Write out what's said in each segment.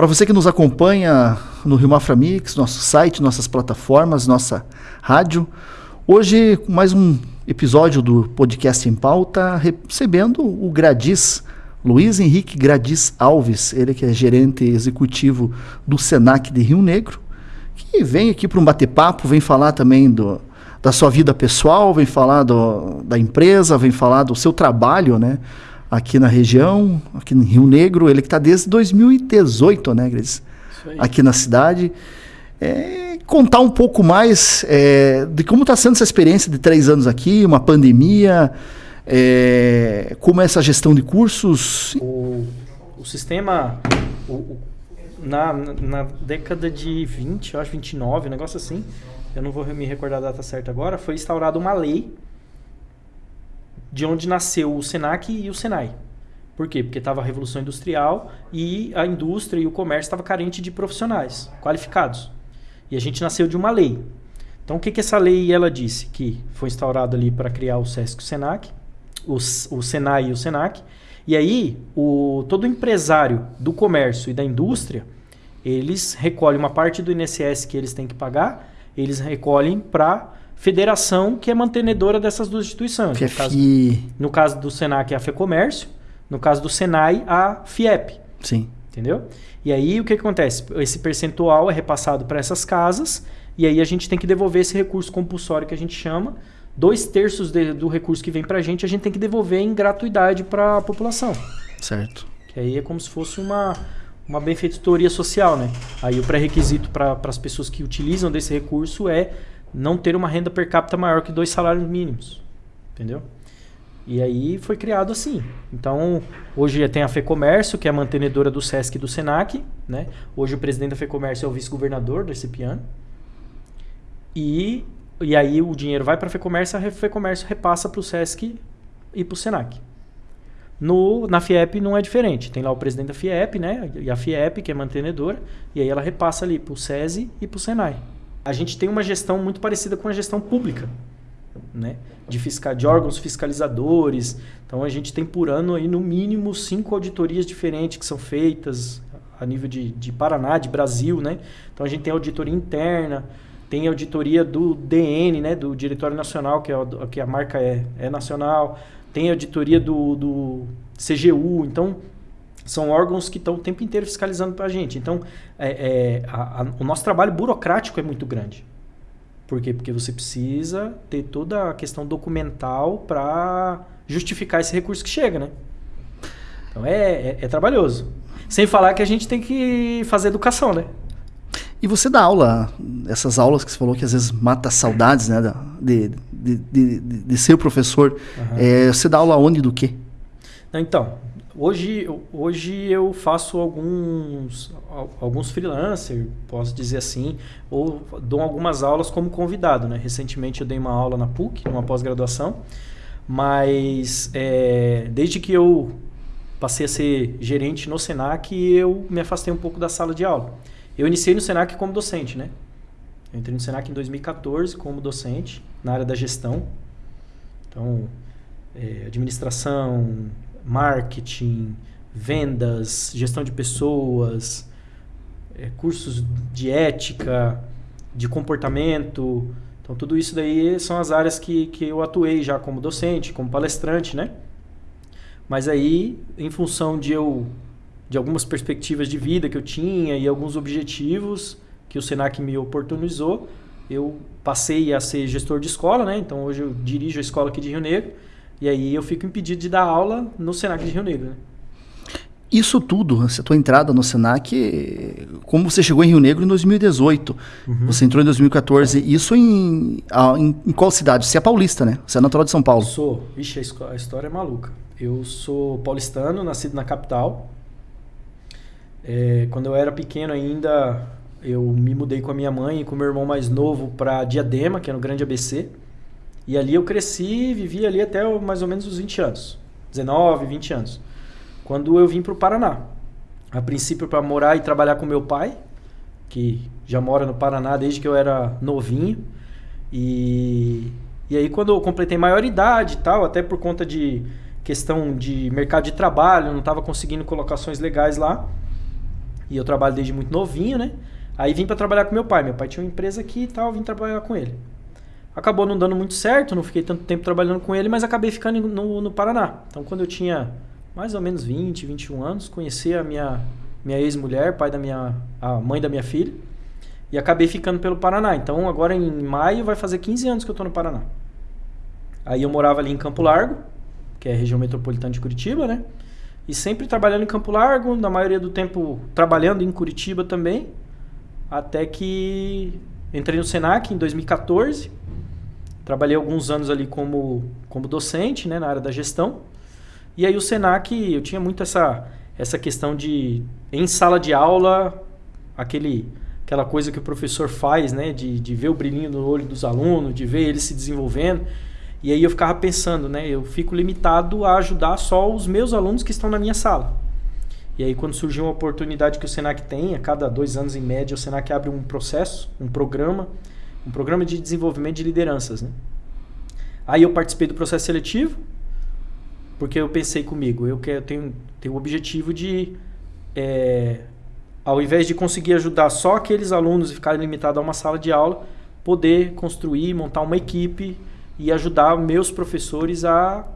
Para você que nos acompanha no Rio Mafra Mix, nosso site, nossas plataformas, nossa rádio, hoje mais um episódio do podcast em pauta, recebendo o Gradis, Luiz Henrique Gradis Alves, ele que é gerente executivo do Senac de Rio Negro, que vem aqui para um bate-papo, vem falar também do, da sua vida pessoal, vem falar do, da empresa, vem falar do seu trabalho, né? Aqui na região, aqui no Rio Negro, ele que está desde 2018, né, Gradis? Aqui na cidade. É, contar um pouco mais é, de como está sendo essa experiência de três anos aqui, uma pandemia, é, como é essa gestão de cursos? O, o sistema, o, na, na década de 20, eu acho 29, um negócio assim, eu não vou me recordar a data certa agora, foi instaurada uma lei de onde nasceu o SENAC e o SENAI. Por quê? Porque estava a Revolução Industrial e a indústria e o comércio estava carente de profissionais qualificados. E a gente nasceu de uma lei. Então, o que, que essa lei ela disse? Que foi instaurado ali para criar o SESC e o SENAC, o, o SENAI e o SENAC. E aí, o, todo empresário do comércio e da indústria, eles recolhem uma parte do INSS que eles têm que pagar, eles recolhem para federação que é mantenedora dessas duas instituições. Que no, caso, no caso do SENAC, é a FEComércio. No caso do SENAI, a FIEP. Sim. Entendeu? E aí, o que, que acontece? Esse percentual é repassado para essas casas e aí a gente tem que devolver esse recurso compulsório que a gente chama dois terços de, do recurso que vem para a gente, a gente tem que devolver em gratuidade para a população. Certo. Que aí é como se fosse uma, uma benfeitoria social, né? Aí o pré-requisito para as pessoas que utilizam desse recurso é não ter uma renda per capita maior que dois salários mínimos. Entendeu? E aí foi criado assim. Então, hoje tem a FEComércio, que é a mantenedora do SESC e do SENAC. Né? Hoje o presidente da FEComércio é o vice-governador do Recipiano. E e aí o dinheiro vai para a FEComércio, a FEComércio repassa para o SESC e para o SENAC. No, na FIEP não é diferente. Tem lá o presidente da FIEP, né? E a FIEP, que é mantenedora, e aí ela repassa ali para o SESI e para o SENAI. A gente tem uma gestão muito parecida com a gestão pública, né? De, fiscal, de órgãos fiscalizadores. Então a gente tem por ano aí no mínimo cinco auditorias diferentes que são feitas a nível de, de Paraná, de Brasil, né? Então a gente tem auditoria interna, tem auditoria do DN, né, do Diretório Nacional, que, é, que a marca é, é nacional, tem auditoria do, do CGU, então são órgãos que estão o tempo inteiro fiscalizando para a gente. Então, é, é, a, a, o nosso trabalho burocrático é muito grande. Por quê? Porque você precisa ter toda a questão documental para justificar esse recurso que chega, né? Então é, é, é trabalhoso. Sem falar que a gente tem que fazer educação, né? E você dá aula, essas aulas que você falou que às vezes mata saudades, né? De, de, de, de ser professor. Uhum. É, você dá aula onde do quê? Então, hoje, hoje eu faço alguns, alguns freelancers, posso dizer assim, ou dou algumas aulas como convidado, né? Recentemente eu dei uma aula na PUC, numa pós-graduação, mas é, desde que eu passei a ser gerente no Senac, eu me afastei um pouco da sala de aula. Eu iniciei no Senac como docente, né? Eu entrei no Senac em 2014 como docente na área da gestão. Então, é, administração, marketing, vendas, gestão de pessoas, é, cursos de ética, de comportamento. Então, tudo isso daí são as áreas que, que eu atuei já como docente, como palestrante, né? Mas aí, em função de eu de algumas perspectivas de vida que eu tinha e alguns objetivos que o Senac me oportunizou, eu passei a ser gestor de escola, né? Então hoje eu dirijo a escola aqui de Rio Negro e aí eu fico impedido de dar aula no Senac de Rio Negro. Né? Isso tudo, essa tua entrada no Senac, como você chegou em Rio Negro em 2018, uhum. você entrou em 2014, isso em, em, em, qual cidade? Você é paulista, né? Você é natural de São Paulo. Sou. Ixi, a história é maluca. Eu sou paulistano, nascido na capital, é, quando eu era pequeno ainda, eu me mudei com a minha mãe e com o meu irmão mais novo para Diadema, que é no Grande ABC. E ali eu cresci, vivi ali até mais ou menos os 20 anos. 19, 20 anos. Quando eu vim para o Paraná. A princípio para morar e trabalhar com meu pai, que já mora no Paraná desde que eu era novinho. E, e aí quando eu completei maioridade e tal, até por conta de questão de mercado de trabalho, não estava conseguindo colocações legais lá, E eu trabalho desde muito novinho, né? Aí vim para trabalhar com meu pai. Meu pai tinha uma empresa aqui e tal, vim trabalhar com ele. Acabou não dando muito certo, não fiquei tanto tempo trabalhando com ele, mas acabei ficando no, no Paraná. Então, quando eu tinha mais ou menos 20, 21 anos, conheci a minha, minha ex-mulher, pai da minha, a mãe da minha filha, e acabei ficando pelo Paraná. Então, agora em maio vai fazer 15 anos que eu estou no Paraná. Aí eu morava ali em Campo Largo, que é a região metropolitana de Curitiba, né? E sempre trabalhando em Campo Largo, na maioria do tempo trabalhando em Curitiba também, até que entrei no Senac em 2014. Trabalhei alguns anos ali como, como docente, né, na área da gestão. E aí o Senac, eu tinha muito essa, essa questão de, em sala de aula, aquele, aquela coisa que o professor faz, né, de, de ver o brilhinho no olho dos alunos, de ver eles se desenvolvendo. E aí eu ficava pensando, né, eu fico limitado a ajudar só os meus alunos que estão na minha sala. E aí quando surgiu uma oportunidade que o Senac tem, a cada dois anos em média, o Senac abre um processo, um programa, um programa de desenvolvimento de lideranças, né? Aí eu participei do processo seletivo, porque eu pensei comigo, eu quero tenho, tenho o objetivo de, é, ao invés de conseguir ajudar só aqueles alunos e ficar limitado a uma sala de aula, poder construir, montar uma equipe e ajudar meus professores a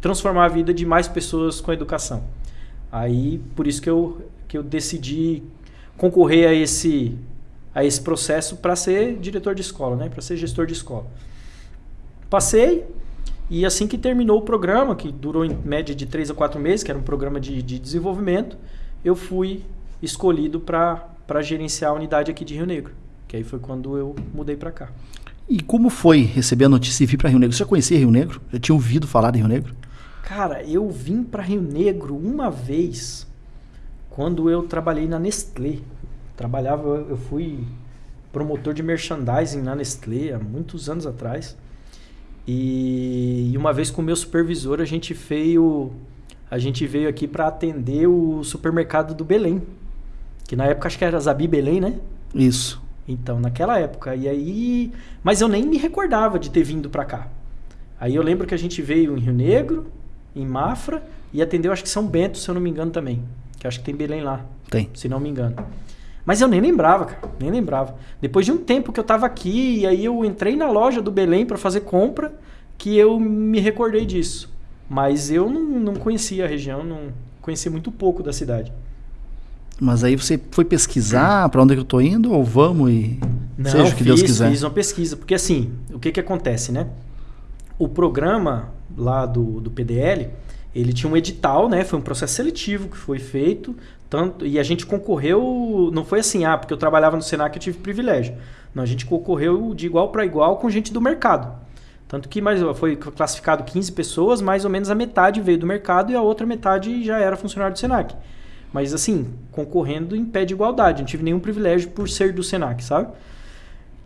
transformar a vida de mais pessoas com a educação. Aí, por isso que eu, que eu decidi concorrer a esse, a esse processo para ser diretor de escola, né? para ser gestor de escola. Passei, e assim que terminou o programa, que durou em média de 3 a 4 meses, que era um programa de, de desenvolvimento, eu fui escolhido para gerenciar a unidade aqui de Rio Negro. Que aí foi quando eu mudei para cá. E como foi receber a notícia e vir para Rio Negro? Você já conhecia Rio Negro? Já tinha ouvido falar de Rio Negro? Cara, eu vim para Rio Negro uma vez quando eu trabalhei na Nestlé. Trabalhava, eu fui promotor de merchandising na Nestlé há muitos anos atrás. E, uma vez com o meu supervisor a gente veio a gente veio aqui para atender o supermercado do Belém, que na época acho que era Zabi Belém, né? Isso. Então, naquela época. E aí. Mas eu nem me recordava de ter vindo para cá. Aí eu lembro que a gente veio em Rio Negro, em Mafra, e atendeu, acho que São Bento, se eu não me engano também. Que acho que tem Belém lá. Tem. Se não me engano. Mas eu nem lembrava, cara. Nem lembrava. Depois de um tempo que eu tava aqui, e aí eu entrei na loja do Belém para fazer compra, que eu me recordei disso. Mas eu não, não conhecia a região, não conhecia muito pouco da cidade. Mas aí você foi pesquisar para onde é que eu tô indo ou vamos e Não, seja o que fiz, Deus quiser? fiz uma pesquisa. Porque assim, o que que acontece, né? O programa lá do, do PDL, ele tinha um edital, né? Foi um processo seletivo que foi feito. Tanto, e a gente concorreu, não foi assim, ah, porque eu trabalhava no Senac eu tive privilégio. Não, a gente concorreu de igual para igual com gente do mercado. Tanto que mais, foi classificado 15 pessoas, mais ou menos a metade veio do mercado e a outra metade já era funcionário do Senac. Mas assim, concorrendo em pé de igualdade. Não tive nenhum privilégio por ser do Senac, sabe?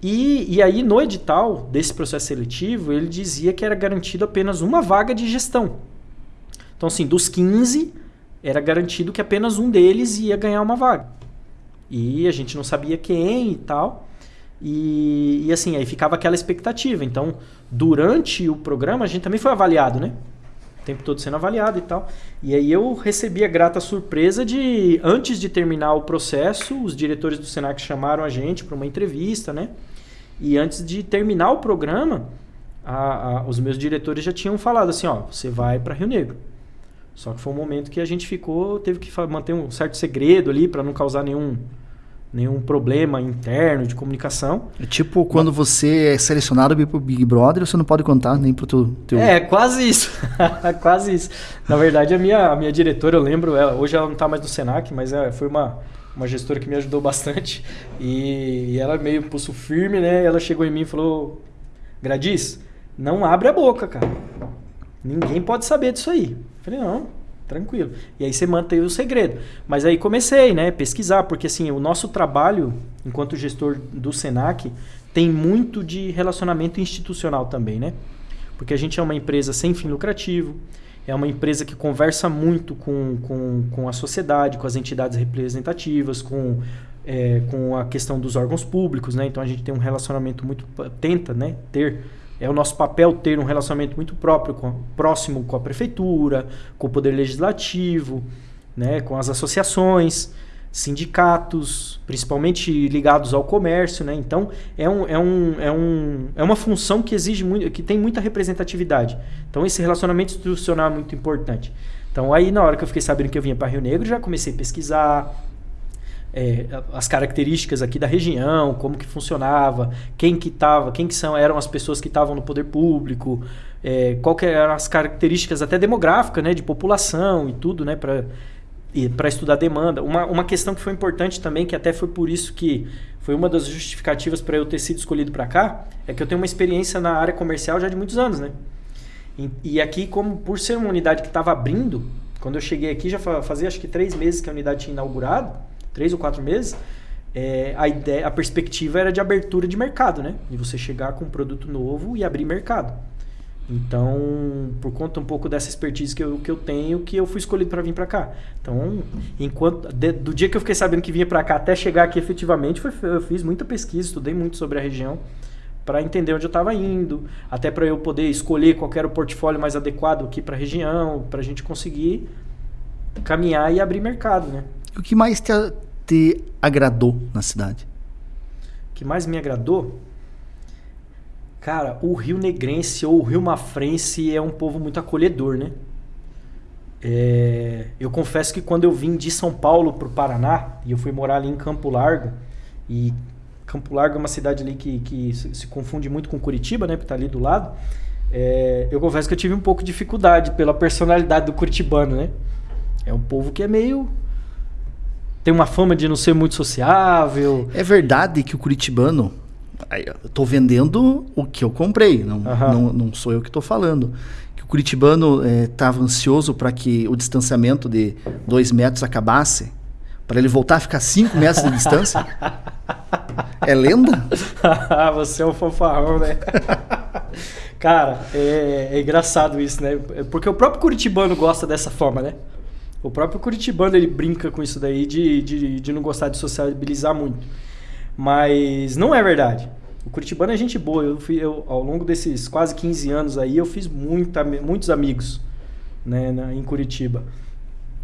E, e aí, no edital desse processo seletivo, ele dizia que era garantido apenas uma vaga de gestão. Então, assim, dos 15, era garantido que apenas um deles ia ganhar uma vaga. E a gente não sabia quem e tal. E, e assim, aí ficava aquela expectativa. Então, durante o programa, a gente também foi avaliado, né? o tempo todo sendo avaliado e tal. E aí eu recebi a grata surpresa de, antes de terminar o processo, os diretores do Senac chamaram a gente para uma entrevista, né? E antes de terminar o programa, a, a, os meus diretores já tinham falado assim, ó, você vai para Rio Negro. Só que foi um momento que a gente ficou, teve que manter um certo segredo ali para não causar nenhum nenhum problema interno de comunicação. É tipo quando você é selecionado para o Big Brother, você não pode contar nem para o teu, teu... É, quase isso. quase isso. Na verdade, a minha, a minha diretora, eu lembro, ela, hoje ela não está mais no Senac, mas é, foi uma, uma gestora que me ajudou bastante. E, e ela meio pulso firme, né? Ela chegou em mim e falou: Gradis, não abre a boca, cara. Ninguém pode saber disso aí. Falei, não, tranquilo. E aí você mantém o segredo. Mas aí comecei, né, pesquisar, porque assim, o nosso trabalho enquanto gestor do Senac tem muito de relacionamento institucional também, né? Porque a gente é uma empresa sem fim lucrativo, é uma empresa que conversa muito com, com, com a sociedade, com as entidades representativas, com, é, com a questão dos órgãos públicos, né? Então a gente tem um relacionamento muito, tenta, né, ter é o nosso papel ter um relacionamento muito próprio, com, próximo com a prefeitura, com o poder legislativo, né, com as associações. sindicatos, principalmente ligados ao comércio, né? Então é, um, é, um, é, um, é uma função que exige muito, que tem muita representatividade. Então esse relacionamento institucional é muito importante. Então aí na hora que eu fiquei sabendo que eu vinha para Rio Negro, já comecei a pesquisar é, as características aqui da região, como que funcionava, quem que tava, quem que são, eram as pessoas que estavam no poder público, é, qual que eram as características até demográficas, né, de população e tudo, né, para para estudar demanda. Uma, uma questão que foi importante também, que até foi por isso que foi uma das justificativas para eu ter sido escolhido para cá, é que eu tenho uma experiência na área comercial já de muitos anos, né? E, e aqui, como por ser uma unidade que estava abrindo, quando eu cheguei aqui, já fazia acho que três meses que a unidade tinha inaugurado, três ou quatro meses, é, a ideia, a perspectiva era de abertura de mercado, né? De você chegar com um produto novo e abrir mercado. Então, por conta um pouco dessa expertise que eu, que eu tenho, que eu fui escolhido para vir para cá. Então, enquanto de, do dia que eu fiquei sabendo que vinha para cá até chegar aqui efetivamente, foi, eu fiz muita pesquisa, estudei muito sobre a região para entender onde eu estava indo, até para eu poder escolher qual era o portfólio mais adequado aqui para a região, para a gente conseguir caminhar e abrir mercado, né? O que mais te, te agradou na cidade? O que mais me agradou? Cara, o Rio Negrense ou o Rio Mafrense é um povo muito acolhedor, né? É, eu confesso que quando eu vim de São Paulo para o Paraná, e eu fui morar ali em Campo Largo, e Campo Largo é uma cidade ali que, que se, se confunde muito com Curitiba, né? Porque tá ali do lado. É, eu confesso que eu tive um pouco de dificuldade pela personalidade do curitibano, né? É um povo que é meio tem uma fama de não ser muito sociável. É verdade que o curitibano eu tô vendendo o que eu comprei, não, uhum. não, não sou eu que estou falando. Que o curitibano estava é, ansioso para que o distanciamento de dois metros acabasse, para ele voltar a ficar cinco metros de distância. é lenda? Você é um fanfarrão, né? Cara, é, é, engraçado isso, né? Porque o próprio curitibano gosta dessa forma, né? O próprio curitibano ele brinca com isso daí de, de, de não gostar de sociabilizar muito. Mas não é verdade. O Curitibano é gente boa. Eu, fui, eu, ao longo desses quase 15 anos aí, eu fiz muita, muitos amigos né, na, em Curitiba.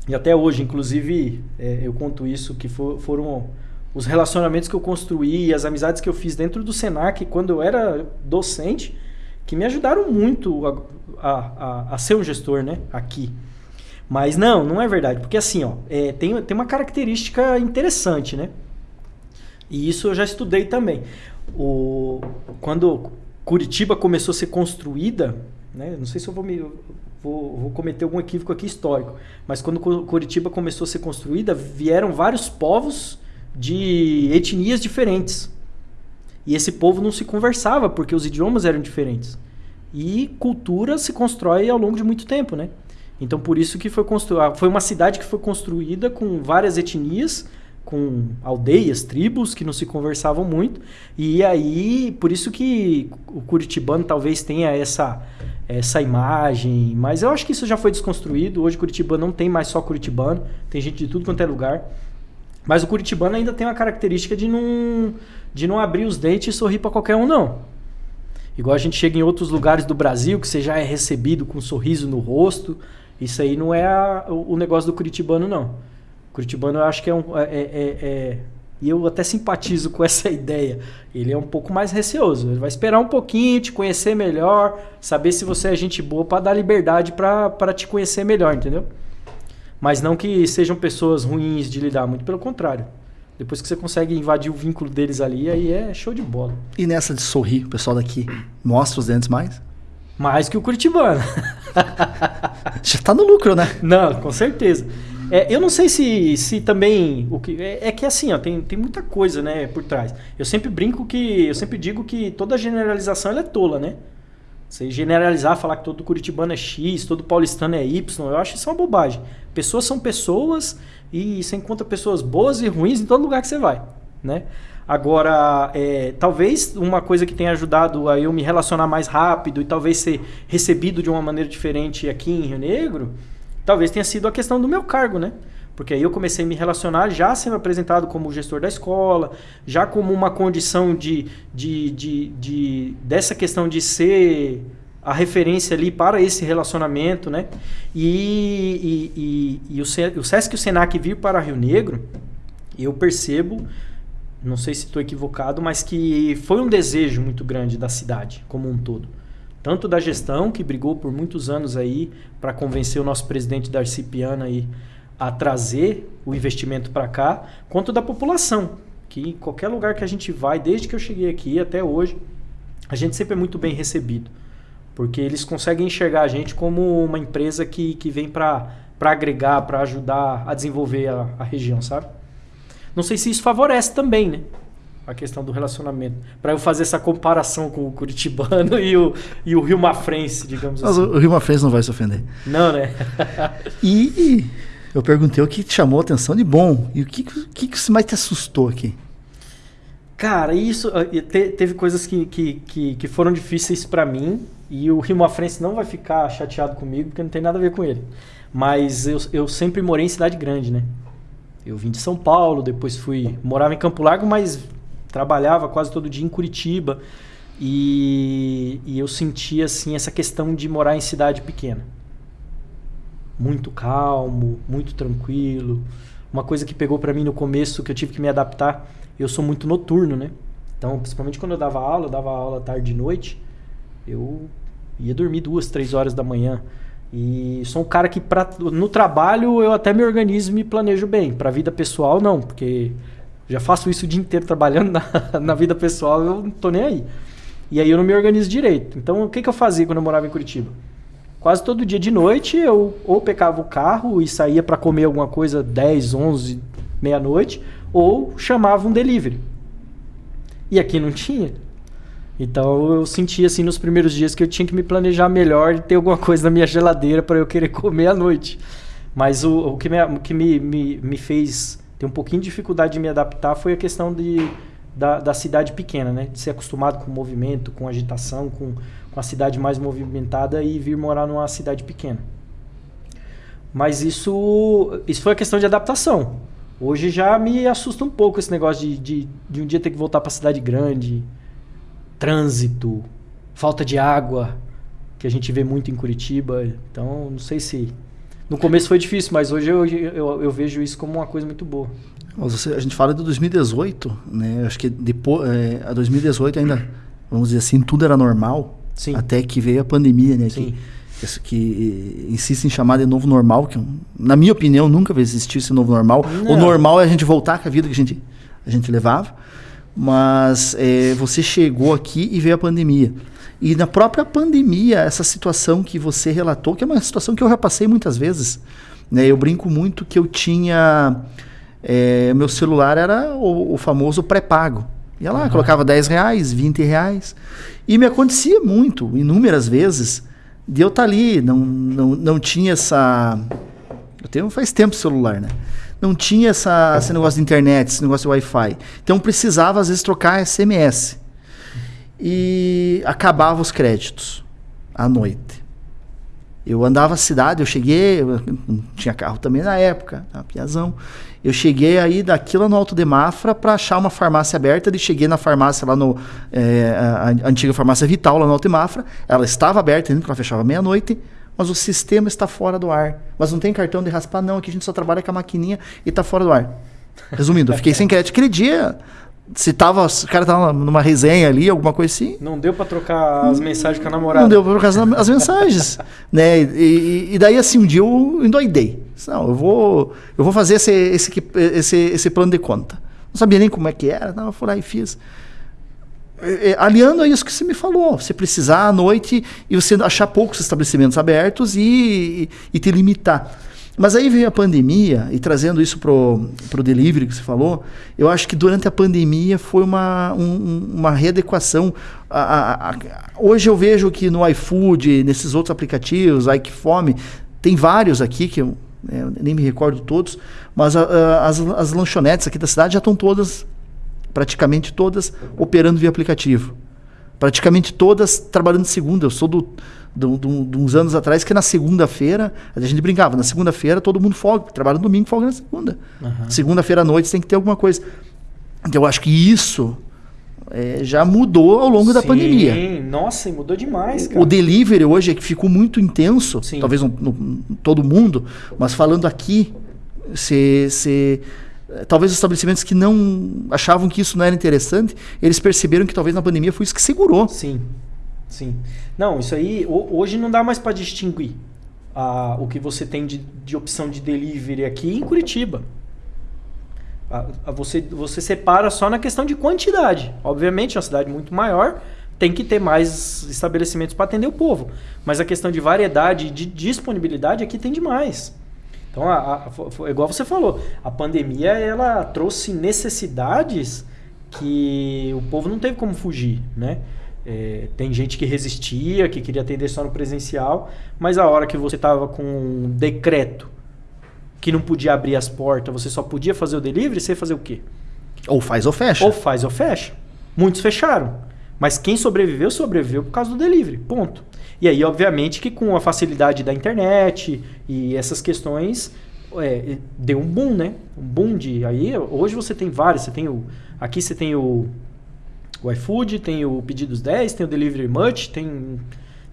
E até hoje, inclusive, é, eu conto isso, que for, foram os relacionamentos que eu construí, as amizades que eu fiz dentro do Senac, quando eu era docente, que me ajudaram muito a, a, a, a ser um gestor né, aqui. Mas não, não é verdade. Porque assim, ó, é, tem, tem uma característica interessante, né? E isso eu já estudei também. O, quando Curitiba começou a ser construída, né, não sei se eu vou, me, vou, vou cometer algum equívoco aqui histórico, mas quando Curitiba começou a ser construída, vieram vários povos de etnias diferentes. E esse povo não se conversava porque os idiomas eram diferentes. E cultura se constrói ao longo de muito tempo, né? Então por isso que foi construída, foi uma cidade que foi construída com várias etnias com aldeias, tribos que não se conversavam muito. E aí, por isso que o curitibano talvez tenha essa essa imagem, mas eu acho que isso já foi desconstruído. Hoje Curitibano não tem mais só curitibano, tem gente de tudo quanto é lugar. Mas o curitibano ainda tem uma característica de não de não abrir os dentes e sorrir para qualquer um não. Igual a gente chega em outros lugares do Brasil que você já é recebido com um sorriso no rosto. Isso aí não é a, o negócio do curitibano não. Curitibano eu acho que é um. É, é, é, é, e eu até simpatizo com essa ideia. Ele é um pouco mais receoso. Ele vai esperar um pouquinho, te conhecer melhor, saber se você é gente boa para dar liberdade para te conhecer melhor, entendeu? Mas não que sejam pessoas ruins de lidar, muito pelo contrário. Depois que você consegue invadir o vínculo deles ali, aí é show de bola. E nessa de sorrir, o pessoal daqui mostra os dentes mais? Mais que o Curitibano. Já tá no lucro, né? Não, com certeza. É, eu não sei se, se também. O que, é, é, que assim, ó, tem, tem muita coisa né, por trás. Eu sempre brinco que. Eu sempre digo que toda generalização é tola, né? Você generalizar, falar que todo curitibano é X, todo paulistano é Y, eu acho isso uma bobagem. Pessoas são pessoas e você encontra pessoas boas e ruins em todo lugar que você vai, né? Agora, é, talvez uma coisa que tenha ajudado a eu me relacionar mais rápido e talvez ser recebido de uma maneira diferente aqui em Rio Negro talvez tenha sido a questão do meu cargo, né? Porque aí eu comecei a me relacionar já sendo apresentado como gestor da escola, já como uma condição de, de, de, de dessa questão de ser a referência ali para esse relacionamento, né? E, e, e, e o, o Sesc e o Senac vir para Rio Negro, eu percebo, não sei se estou equivocado, mas que foi um desejo muito grande da cidade como um todo. Tanto da gestão, que brigou por muitos anos aí para convencer o nosso presidente Darcy Piana aí a trazer o investimento para cá, quanto da população, que qualquer lugar que a gente vai, desde que eu cheguei aqui até hoje, a gente sempre é muito bem recebido. Porque eles conseguem enxergar a gente como uma empresa que, que vem para agregar, para ajudar a desenvolver a, a região, sabe? Não sei se isso favorece também, né? A questão do relacionamento. Para eu fazer essa comparação com o Curitibano e o, e o Rio Mafrense, digamos Mas assim. o Rio Mafrense não vai se ofender. Não, né? e, eu perguntei o que te chamou a atenção de bom. E o que, que, que mais te assustou aqui? Cara, isso. Ah, te, teve coisas que, que, que, que foram difíceis para mim. E o Rio Mafrense não vai ficar chateado comigo, porque não tem nada a ver com ele. Mas eu, eu sempre morei em cidade grande, né? Eu vim de São Paulo, depois fui. Morava em Campo Largo, mas trabalhava quase todo dia em Curitiba. E, e eu sentia, assim, essa questão de morar em cidade pequena. Muito calmo, muito tranquilo. Uma coisa que pegou para mim no começo, que eu tive que me adaptar, eu sou muito noturno, né? Então, principalmente quando eu dava aula, eu dava aula tarde e noite, eu ia dormir duas, três horas da manhã. E sou um cara que pra, no trabalho eu até me organizo e me planejo bem. Para vida pessoal não, porque já faço isso o dia inteiro trabalhando na, na vida pessoal, eu não tô nem aí. E aí eu não me organizo direito. Então o que, que eu fazia quando eu morava em Curitiba? Quase todo dia de noite eu ou pecava o carro e saía para comer alguma coisa 10, 11, meia-noite, ou chamava um delivery. E aqui não tinha. Então eu senti assim nos primeiros dias que eu tinha que me planejar melhor e ter alguma coisa na minha geladeira para eu querer comer à noite. Mas o, o que, me, o que me, me, me fez ter um pouquinho de dificuldade de me adaptar foi a questão de, da, da cidade pequena, né? De ser acostumado com movimento, com agitação, com, com a cidade mais movimentada e vir morar numa cidade pequena. Mas isso, isso foi a questão de adaptação. Hoje já me assusta um pouco esse negócio de, de, de um dia ter que voltar para cidade grande, trânsito, falta de água, que a gente vê muito em Curitiba. Então, não sei se. No começo foi difícil, mas hoje eu, eu, eu vejo isso como uma coisa muito boa. Você, a gente fala de 2018, né? Acho que depois, é, a 2018 ainda, vamos dizer assim, tudo era normal. Sim. Até que veio a pandemia, né? Sim. Que, que insiste em chamar de novo normal, que na minha opinião nunca vai existir esse novo normal. Não. O normal é a gente voltar com a vida que a gente, a gente levava. Mas é, você chegou aqui e veio a pandemia. E na própria pandemia, essa situação que você relatou, que é uma situação que eu já passei muitas vezes. Né? Eu brinco muito que eu tinha. É, meu celular era o, o famoso pré-pago. Ia lá, uhum. colocava 10 reais, 20 reais. E me acontecia muito, inúmeras vezes, de eu estar tá ali, não, não, não tinha essa. Eu tenho faz tempo celular, né? Não tinha essa, esse negócio de internet, esse negócio de Wi-Fi. Então precisava, às vezes, trocar SMS. E acabava os créditos à noite. Eu andava a cidade, eu cheguei, eu não tinha carro também na época, na Piazão. Eu cheguei aí daqui lá no Alto de Mafra para achar uma farmácia aberta. E cheguei na farmácia lá no. É, a, a, antiga farmácia Vital, lá no Alto de Mafra. Ela estava aberta porque ela fechava meia-noite. Mas o sistema está fora do ar. Mas não tem cartão de raspar, não. Aqui a gente só trabalha com a maquininha e está fora do ar. Resumindo, eu fiquei sem crédito. Aquele dia, se tava, o cara tava numa resenha ali, alguma coisa assim. Não deu para trocar as mensagens com a namorada. Não deu para trocar as mensagens, né? E, e, daí assim um dia eu endoidei. Não, eu vou, eu vou fazer esse, esse, esse, esse plano de conta. Não sabia nem como é que era, não, eu fui lá e fiz. Aliando a isso que você me falou, você precisar à noite e você achar poucos estabelecimentos abertos e, e te limitar. Mas aí veio a pandemia, e trazendo isso para o delivery que você falou, eu acho que durante a pandemia foi uma, um, uma readequação. A, a, a, hoje eu vejo que no iFood, nesses outros aplicativos, iFome, tem vários aqui que eu, é, nem me recordo todos, mas as, as lanchonetes aqui da cidade já estão todas, praticamente todas, operando via aplicativo. Praticamente todas trabalhando de segunda. Eu sou do de, de, de uns anos atrás, que na segunda-feira, a gente brincava, na segunda-feira todo mundo folga, trabalha no domingo, folga na segunda. Uhum. Segunda-feira à noite tem que ter alguma coisa. Então eu acho que isso é, já mudou ao longo Sim, da pandemia. Sim, nossa, mudou demais, cara. O delivery hoje é que ficou muito intenso, Sim. talvez no, no, todo mundo, mas falando aqui, você talvez os estabelecimentos que não achavam que isso não era interessante, eles perceberam que talvez na pandemia foi isso que segurou. Sim, sim. Não, isso aí hoje não dá mais para distinguir a, o que você tem de, de opção de delivery aqui em Curitiba. A, a você, você separa só na questão de quantidade. Obviamente, é uma cidade muito maior, tem que ter mais estabelecimentos para atender o povo. Mas a questão de variedade e de disponibilidade aqui tem demais. Então, a, a, igual você falou, a pandemia ela trouxe necessidades que o povo não teve como fugir, né? É, tem gente que resistia, que queria atender só no presencial, mas a hora que você estava com um decreto que não podia abrir as portas, você só podia fazer o delivery, você ia fazer o quê? Ou faz ou fecha. Ou faz ou fecha. Muitos fecharam. Mas quem sobreviveu, sobreviveu por causa do delivery. Ponto. E aí, obviamente, que com a facilidade da internet e essas questões, é, deu um boom, né? Um boom de. Aí, hoje você tem vários. Você tem o. Aqui você tem o, o iFood, tem o Pedidos 10, tem o Delivery Much, tem.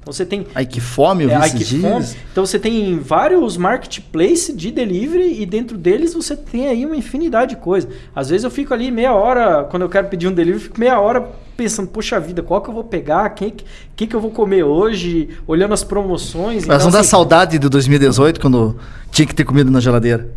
Então você tem. Ai que fome, eu vi é, esses dias. Fome. Então você tem vários marketplaces de delivery e dentro deles você tem aí uma infinidade de coisas. Às vezes eu fico ali meia hora, quando eu quero pedir um delivery, fico meia hora pensando, poxa vida, qual que eu vou pegar? O que, que, eu vou comer hoje? Olhando as promoções. Mas então, não dá assim, saudade de 2018, quando tinha que ter comida na geladeira.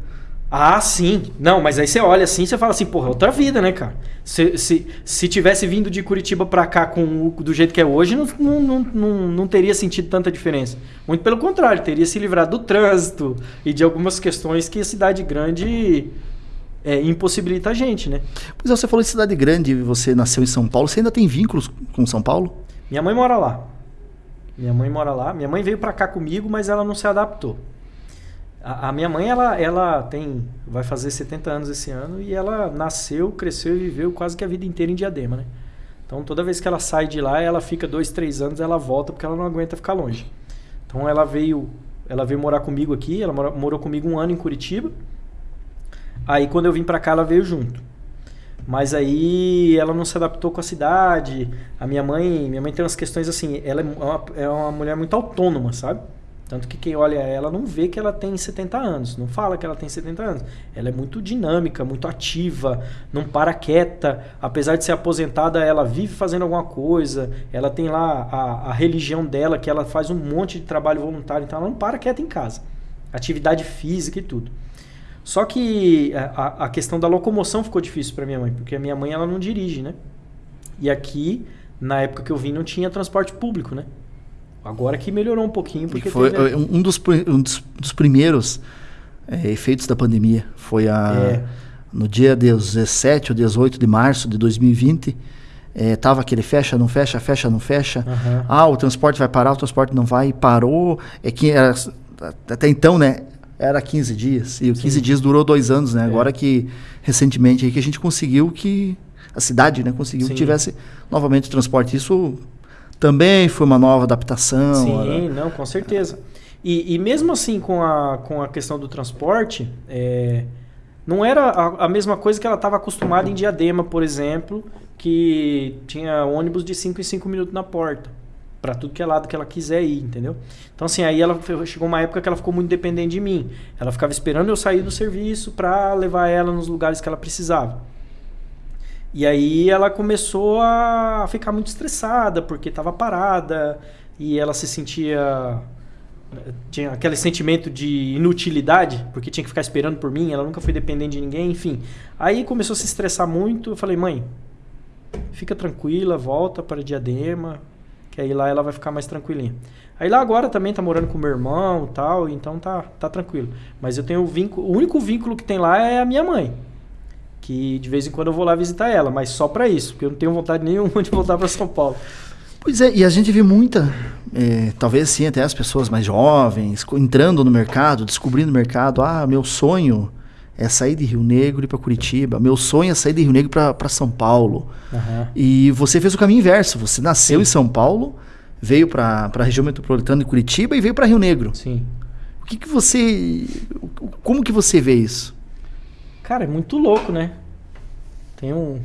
Ah, sim. Não, mas aí você olha assim e você fala assim, porra, é outra vida, né, cara? Se, se, se tivesse vindo de Curitiba para cá com o, do jeito que é hoje, não, não, não, não teria sentido tanta diferença. Muito pelo contrário, teria se livrado do trânsito e de algumas questões que a cidade grande é, impossibilita a gente, né? Pois é, você falou de cidade grande, você nasceu em São Paulo, você ainda tem vínculos com São Paulo? Minha mãe mora lá. Minha mãe mora lá. Minha mãe veio para cá comigo, mas ela não se adaptou. A, minha mãe, ela, ela tem, vai fazer 70 anos esse ano e ela nasceu, cresceu e viveu quase que a vida inteira em Diadema, né? Então toda vez que ela sai de lá, ela fica dois, três anos, ela volta porque ela não aguenta ficar longe. Então ela veio, ela veio morar comigo aqui, ela morou, morou comigo um ano em Curitiba. Aí quando eu vim para cá, ela veio junto. Mas aí ela não se adaptou com a cidade. A minha mãe, minha mãe tem umas questões assim, ela é uma, é uma mulher muito autônoma, sabe? Tanto que quem olha ela não vê que ela tem 70 anos, não fala que ela tem 70 anos. Ela é muito dinâmica, muito ativa, não para quieta. Apesar de ser aposentada, ela vive fazendo alguma coisa. Ela tem lá a, a religião dela, que ela faz um monte de trabalho voluntário, então ela não para quieta em casa. Atividade física e tudo. Só que a, a questão da locomoção ficou difícil para minha mãe, porque a minha mãe ela não dirige, né? E aqui, na época que eu vim, não tinha transporte público, né? Agora que melhorou um pouquinho. Porque foi teve... um, dos, um dos, dos primeiros é, efeitos da pandemia. Foi a, é. no dia 17 ou 18 de março de 2020. É, tava aquele fecha, não fecha, fecha, não fecha. Uhum. Ah, o transporte vai parar, o transporte não vai, parou. É que era, até então, né? Era 15 dias. E o 15 Sim. dias durou dois anos, né? É. Agora que, recentemente, aí que a gente conseguiu que. A cidade, né? Conseguiu Sim. que tivesse novamente o transporte. Isso também foi uma nova adaptação. Sim, não, com certeza. E, e, mesmo assim, com a, com a questão do transporte, é, não era a, a, mesma coisa que ela estava acostumada em Diadema, por exemplo, que tinha ônibus de 5 em 5 minutos na porta. Para tudo que é lado que ela quiser ir, entendeu? Então, assim, aí ela chegou uma época que ela ficou muito dependente de mim. Ela ficava esperando eu sair do serviço para levar ela nos lugares que ela precisava. E aí ela começou a ficar muito estressada porque estava parada e ela se sentia tinha aquele sentimento de inutilidade, porque tinha que ficar esperando por mim, ela nunca foi dependente de ninguém, enfim. Aí começou a se estressar muito, eu falei: "Mãe, fica tranquila, volta para Diadema, que aí lá ela vai ficar mais tranquilinha". Aí lá agora também tá morando com meu irmão, tal, então tá tá tranquilo. Mas eu tenho o vínculo, o único vínculo que tem lá é a minha mãe que de vez em quando eu vou lá visitar ela, mas só para isso, porque eu não tenho vontade nenhuma de voltar para São Paulo. Pois é, e a gente vê muita, é, talvez sim, até as pessoas mais jovens, entrando no mercado, descobrindo o mercado. Ah, meu sonho é sair de Rio Negro e ir para Curitiba. Meu sonho é sair de Rio Negro para São Paulo. Uhum. E você fez o caminho inverso. Você nasceu sim. em São Paulo, veio para a região metropolitana de Curitiba e veio para Rio Negro. Sim. O que, que você. Como que você vê isso? Cara, é muito louco, né? Tem um,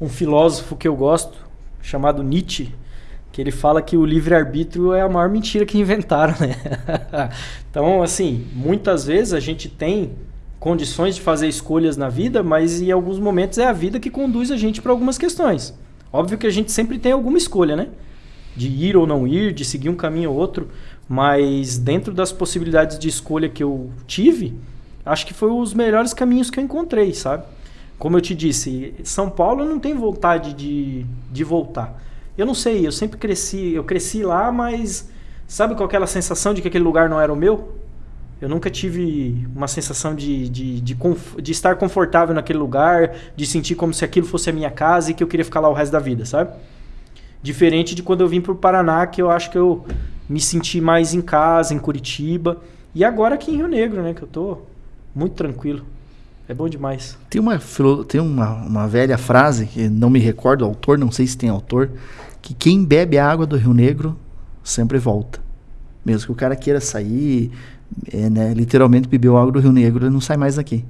um filósofo que eu gosto, chamado Nietzsche, que ele fala que o livre-arbítrio é a maior mentira que inventaram, né? então, assim, muitas vezes a gente tem condições de fazer escolhas na vida, mas em alguns momentos é a vida que conduz a gente para algumas questões. Óbvio que a gente sempre tem alguma escolha, né? De ir ou não ir, de seguir um caminho ou outro, mas dentro das possibilidades de escolha que eu tive, acho que foi os melhores caminhos que eu encontrei, sabe? Como eu te disse, São Paulo eu não tenho vontade de, de voltar. Eu não sei, eu sempre cresci, eu cresci lá, mas sabe com aquela sensação de que aquele lugar não era o meu? Eu nunca tive uma sensação de, de, de, de, estar confortável naquele lugar, de sentir como se aquilo fosse a minha casa e que eu queria ficar lá o resto da vida, sabe? Diferente de quando eu vim para o Paraná, que eu acho que eu me senti mais em casa, em Curitiba. E agora aqui em Rio Negro, né? Que eu tô muito tranquilo. É bom demais. Tem uma, tem uma, uma velha frase, que não me recordo o autor, não sei se tem autor, que quem bebe a água do Rio Negro sempre volta. Mesmo que o cara queira sair, é, né, literalmente bebeu água do Rio Negro e não sai mais daqui.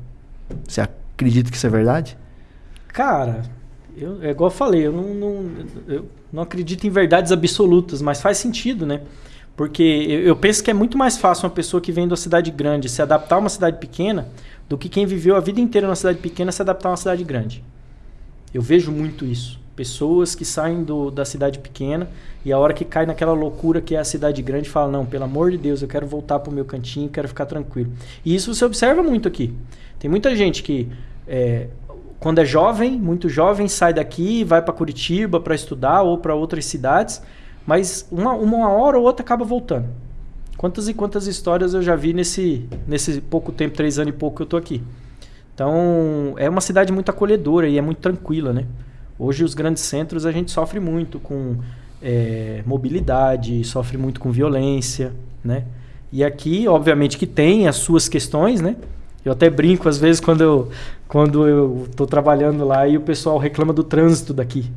Você acredita que isso é verdade? Cara, eu, é igual eu falei, eu não, não, eu não acredito em verdades absolutas, mas faz sentido, né? Porque eu, penso que é muito mais fácil uma pessoa que vem uma cidade grande se adaptar a uma cidade pequena do que quem viveu a vida inteira numa cidade pequena se adaptar a uma cidade grande. Eu vejo muito isso. Pessoas que saem do, da cidade pequena e a hora que cai naquela loucura que é a cidade grande, fala: Não, pelo amor de Deus, eu quero voltar para o meu cantinho, quero ficar tranquilo. E isso você observa muito aqui. Tem muita gente que, é, quando é jovem, muito jovem, sai daqui, vai para Curitiba para estudar ou para outras cidades, mas uma, uma hora ou outra acaba voltando. Quantas e quantas histórias eu já vi nesse, nesse pouco tempo, três anos e pouco que eu tô aqui. Então, é uma cidade muito acolhedora e é muito tranquila, né? Hoje os grandes centros a gente sofre muito com é, mobilidade, sofre muito com violência, né? E aqui, obviamente, que tem as suas questões, né? Eu até brinco às vezes quando eu quando eu estou trabalhando lá e o pessoal reclama do trânsito daqui,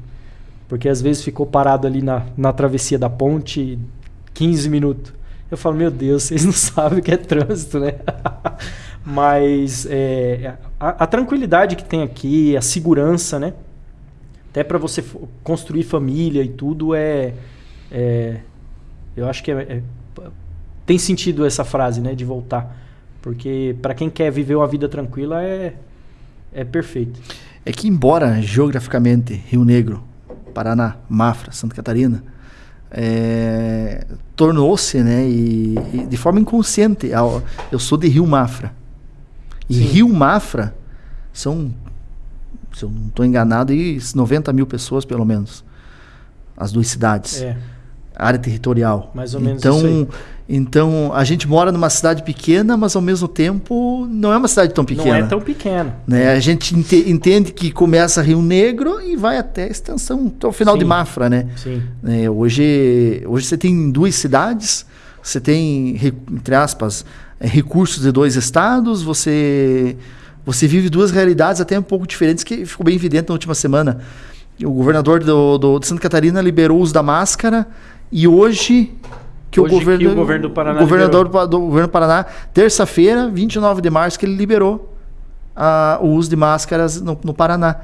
porque às vezes ficou parado ali na, na travessia da ponte 15 minutos. Eu falo, meu Deus, vocês não sabem o que é trânsito, né? Mas é, a, a tranquilidade que tem aqui, a segurança, né? até para você construir família e tudo é, é eu acho que é, é, tem sentido essa frase, né, de voltar, porque para quem quer viver uma vida tranquila é é perfeito. É que embora geograficamente Rio Negro, Paraná, Mafra, Santa Catarina é, tornou-se, né, e, e, de forma inconsciente, eu sou de Rio Mafra e Sim. Rio Mafra são se eu não estou enganado, e 90 mil pessoas pelo menos. As duas cidades. É. Área territorial. Mais ou menos então, isso aí. Então, a gente mora numa cidade pequena, mas ao mesmo tempo não é uma cidade tão pequena. Não é tão pequena. Né? A gente ente entende que começa Rio Negro e vai até a extensão, até o final Sim. de Mafra, né? Sim. É, hoje, hoje você tem duas cidades, você tem, entre aspas, é, recursos de dois estados, você você vive duas realidades até um pouco diferentes que ficou bem evidente na última semana. O governador do, do, de Santa Catarina liberou o uso da máscara e hoje que hoje o governo, que o governo do Paraná governador liberou. do governo do Paraná, terça-feira, 29 de março, que ele liberou o uso de máscaras no, no Paraná.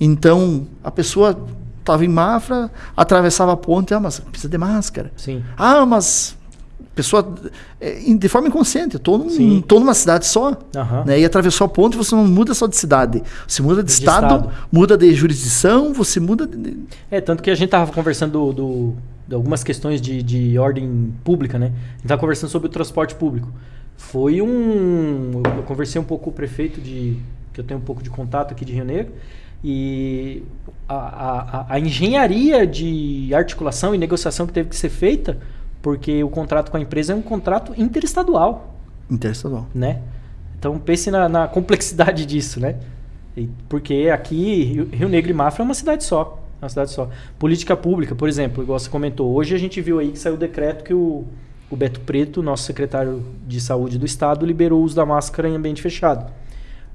Então, a pessoa estava em Mafra, atravessava a ponte, ah, mas precisa de máscara. Sim. Ah, mas pessoa é, de forma inconsciente. Eu tô, num, tô numa cidade só. Uhum. Né, e atravessou a ponte, você não muda só de cidade. Você muda de, de estado, estado, muda de jurisdição, você muda de. É, tanto que a gente tava conversando do, do, algumas questões de, de ordem pública, né? A gente tava conversando sobre o transporte público. Foi um. Eu conversei um pouco com o prefeito de. que eu tenho um pouco de contato aqui de Rio Negro. E a, a, a engenharia de articulação e negociação que teve que ser feita porque o contrato com a empresa é um contrato interestadual. Interestadual. Né? Então pense na, na complexidade disso, né? E, porque aqui, Rio Negro e Mafra é uma cidade só. Uma cidade só. Política pública, por exemplo, igual você comentou, hoje a gente viu aí que saiu o decreto que o, o Beto Preto, nosso secretário de saúde do estado, liberou o uso da máscara em ambiente fechado.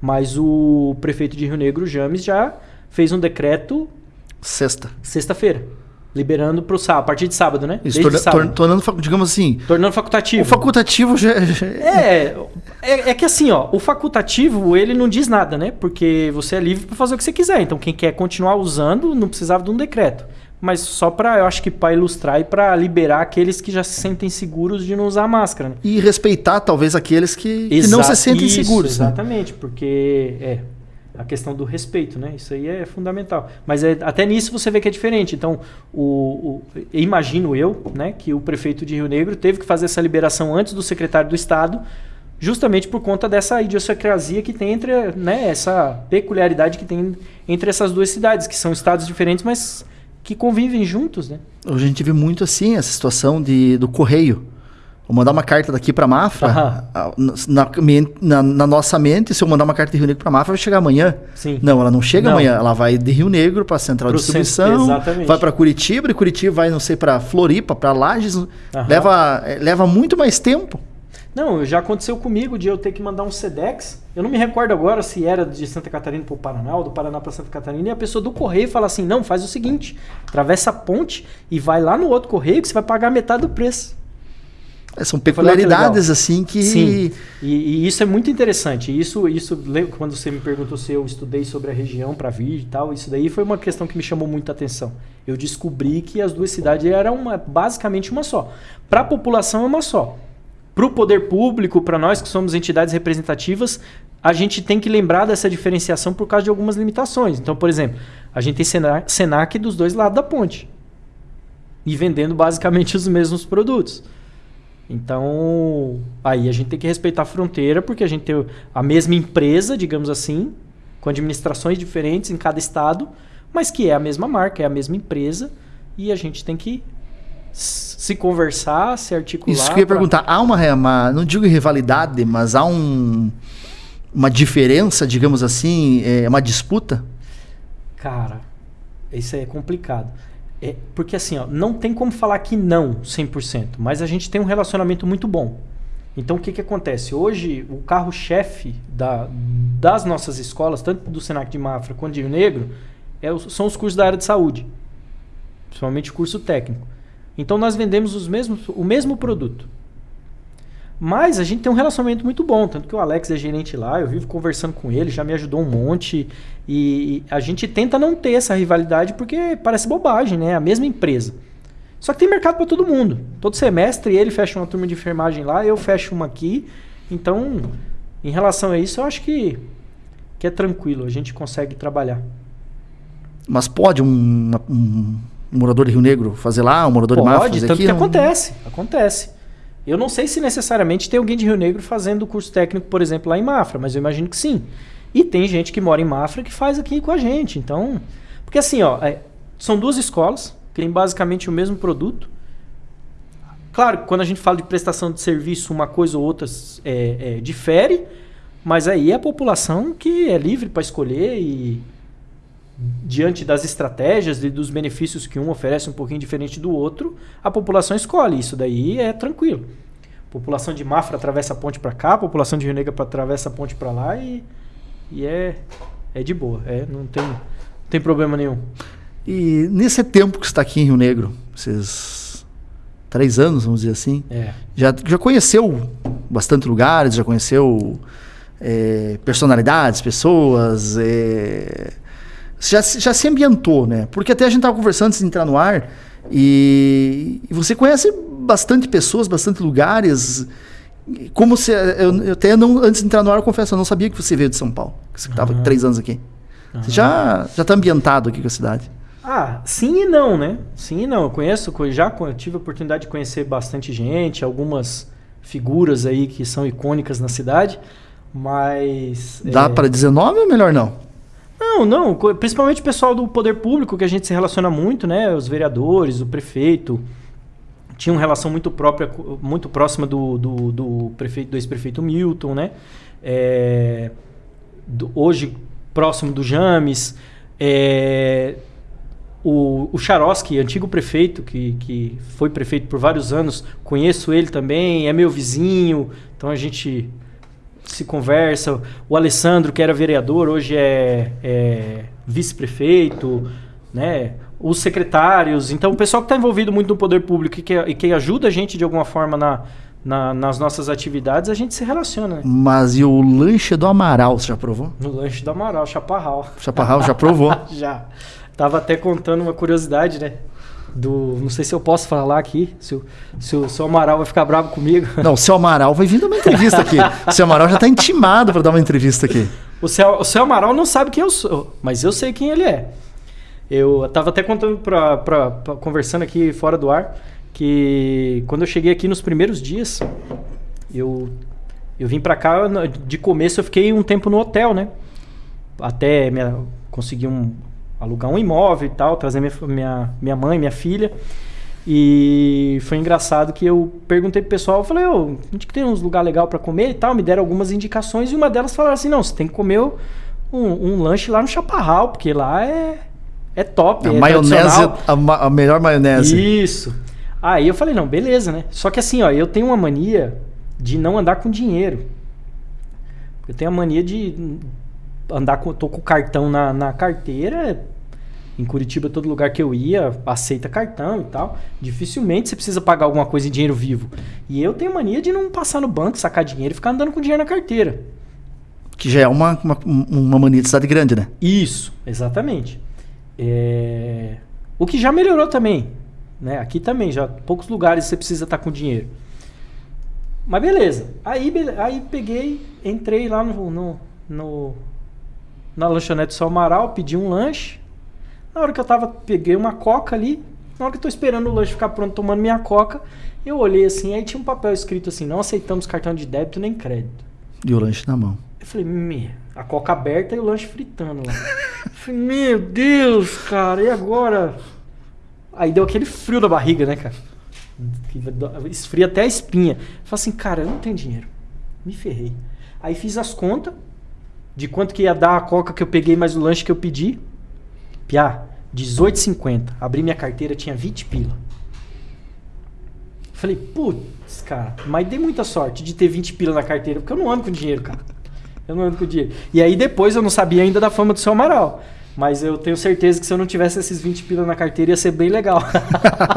Mas o prefeito de Rio Negro, James, já fez um decreto. Sexta. Sexta-feira Liberando pro sábado, a partir de sábado, né? Isso, torna, sábado. tornando, digamos assim. Tornando facultativo. O facultativo já. já... É, é, é, que assim, ó, o facultativo, ele não diz nada, né? Porque você é livre para fazer o que você quiser. Então, quem quer continuar usando, não precisava de um decreto. mas só para, eu acho que para ilustrar e para liberar aqueles que já se sentem seguros de não usar máscara. Né? E respeitar talvez aqueles que, que não se sentem isso, seguros. né? Exatamente, porque é a questão do respeito, né? Isso aí é fundamental. Mas é, até nisso você vê que é diferente. Então, o, o, imagino eu, né, que o prefeito de Rio Negro teve que fazer essa liberação antes do secretário do Estado, justamente por conta dessa idiosincrasia que tem entre, né, essa peculiaridade que tem entre essas duas cidades, que são estados diferentes, mas que convivem juntos, né? A gente vê muito assim essa situação de, do correio. Vou mandar uma carta daqui para Mafra, na, na, na, nossa mente, se eu mandar uma carta de Rio Negro para Mafra, vai chegar amanhã. Sim. Não, ela não chega não. amanhã, ela vai de Rio Negro para Central Pro de Distribuição, centro, vai para Curitiba, e Curitiba vai, não sei, para Floripa, para Lages, leva, eh, leva muito mais tempo. Não, já aconteceu comigo de eu ter que mandar um SEDEX. Eu não me recordo agora se era de Santa Catarina para o Paraná ou do Paraná para Santa Catarina. E a pessoa do correio fala assim: não, faz o seguinte, atravessa a ponte e vai lá no outro correio que você vai pagar metade do preço. É, são peculiaridades assim que. Sim. E, e, isso é muito interessante. Isso, isso, quando você me perguntou se eu estudei sobre a região para vir e tal, isso daí foi uma questão que me chamou muita atenção. Eu descobri que as duas cidades eram uma, basicamente uma só. Para a população é uma só para o poder público, para nós que somos entidades representativas, a gente tem que lembrar dessa diferenciação por causa de algumas limitações. Então, por exemplo, a gente tem Senac, Senac dos dois lados da ponte e vendendo basicamente os mesmos produtos. Então, aí a gente tem que respeitar a fronteira, porque a gente tem a mesma empresa, digamos assim, com administrações diferentes em cada estado, mas que é a mesma marca, é a mesma empresa, e a gente tem que se conversar, se articular. Isso que eu ia pra... perguntar. Há uma, uma, não digo rivalidade, mas há um, uma diferença, digamos assim, é, uma disputa? Cara, isso é complicado. É, porque assim, ó, não tem como falar que não 100%, mas a gente tem um relacionamento muito bom. Então o que, que acontece? Hoje, o carro-chefe da, das nossas escolas, tanto do Senac de Mafra quanto de Rio Negro, é, são os cursos da área de saúde. Principalmente o curso técnico. Então nós vendemos os mesmos, o mesmo produto. Mas a gente tem um relacionamento muito bom, tanto que o Alex é gerente lá, eu vivo conversando com ele, já me ajudou um monte. E a gente tenta não ter essa rivalidade porque parece bobagem, né? É a mesma empresa. Só que tem mercado para todo mundo. Todo semestre ele fecha uma turma de enfermagem lá, eu fecho uma aqui. Então, em relação a isso, eu acho que, que é tranquilo, a gente consegue trabalhar. Mas pode um, um morador de Rio Negro fazer lá, um morador Pode, de Mafra fazer tanto aqui? que acontece, acontece. Eu não sei se necessariamente tem alguém de Rio Negro fazendo curso técnico, por exemplo, lá em Mafra, mas eu imagino que sim. E tem gente que mora em Mafra que faz aqui com a gente. Então, porque assim, ó, é, são duas escolas que têm basicamente o mesmo produto. Claro, quando a gente fala de prestação de serviço, uma coisa ou outra é, é, difere, mas aí é a população que é livre para escolher e diante das estratégias e dos benefícios que um oferece um pouquinho diferente do outro, a população escolhe. Isso daí é tranquilo. A população de Mafra atravessa a ponte para cá, a população de Rio Negro atravessa a ponte para lá e, e é, é de boa. É, não, tem, não tem problema nenhum. E nesse tempo que você está aqui em Rio Negro, esses três anos, vamos dizer assim, é. já, já conheceu bastante lugares, já conheceu é, personalidades, pessoas, é, já, já se ambientou, né? Porque até a gente estava conversando antes de entrar no ar e, e você conhece bastante pessoas, bastante lugares. Como se eu, eu, até não antes de entrar no ar, eu confesso, eu não sabia que você veio de São Paulo, que você estava uhum. três anos aqui. Uhum. Você já já está ambientado aqui com a cidade? Ah, sim e não, né? Sim e não. Eu conheço, já tive a oportunidade de conhecer bastante gente, algumas figuras aí que são icônicas na cidade, mas dá é... para dizer nome ou melhor não? Não, não. Principalmente o pessoal do poder público, que a gente se relaciona muito, né? Os vereadores, o prefeito. Tinha uma relação muito própria, muito próxima do, do, do prefeito, do ex-prefeito Milton, né? É, do, hoje, próximo do James. É, o, o antigo prefeito, que, que foi prefeito por vários anos, conheço ele também, é meu vizinho, então a gente se conversa. O Alessandro, que era vereador, hoje é, é vice-prefeito, né? Os secretários. Então, o pessoal que está envolvido muito no poder público e que, e que ajuda a gente de alguma forma na, na, nas nossas atividades, a gente se relaciona. Né? Mas e o lanche do Amaral, você já provou? No lanche do Amaral, chaparral. Chaparral já provou? já. Tava até contando uma curiosidade, né? Do. Não sei se eu posso falar aqui, se o, se o seu Amaral vai ficar bravo comigo. Não, o seu Amaral vai vir dar uma entrevista aqui. O seu Amaral já está intimado para dar uma entrevista aqui. O seu, o seu Amaral não sabe quem eu sou, mas eu sei quem ele é. Eu estava até contando para conversando aqui fora do ar que quando eu cheguei aqui nos primeiros dias, eu eu vim para cá de começo eu fiquei um tempo no hotel, né? Até minha, conseguir um alugar um imóvel e tal, trazer minha, minha, minha mãe, minha filha. E foi engraçado que eu perguntei pro pessoal, eu falei, ô, a gente tem uns lugar legal para comer e tal, me deram algumas indicações e uma delas falaram assim, não, você tem que comer um, um lanche lá no Chaparral, porque lá é, é top, a é maionese, a, ma a, melhor maionese. Isso. Aí eu falei, não, beleza, né? Só que assim, ó, eu tenho uma mania de não andar com dinheiro. Eu tenho a mania de andar com, tô com o cartão na, na carteira, em Curitiba, todo lugar que eu ia, aceita cartão e tal. Dificilmente você precisa pagar alguma coisa em dinheiro vivo. E eu tenho mania de não passar no banco, sacar dinheiro e ficar andando com dinheiro na carteira. Que já é uma, uma, uma mania de cidade grande, né? Isso, exatamente. É... O que já melhorou também. Né? Aqui também, já poucos lugares você precisa estar com dinheiro. Mas beleza. Aí, aí peguei, entrei lá no, no, no na lanchonete do Amaral, pedi um lanche. Na hora que eu tava, peguei uma coca ali. Na hora que eu tô esperando o lanche ficar pronto, tomando minha coca, eu olhei assim, aí tinha um papel escrito assim: não aceitamos cartão de débito nem crédito. E o lanche na mão. Eu falei, me, a coca aberta e o lanche fritando lá. eu falei, meu Deus, cara, e agora? Aí deu aquele frio na barriga, né, cara? Esfria até a espinha. Eu falei assim, cara, eu não tenho dinheiro. Me ferrei. Aí fiz as contas de quanto que ia dar a coca que eu peguei mais o lanche que eu pedi. Piá, 18,50. Abri minha carteira, tinha 20 pila. Falei, putz, cara, mas dei muita sorte de ter 20 pila na carteira, porque eu não ando com dinheiro, cara. Eu não ando com dinheiro. E aí depois eu não sabia ainda da fama do seu Amaral. Mas eu tenho certeza que se eu não tivesse esses 20 pila na carteira ia ser bem legal.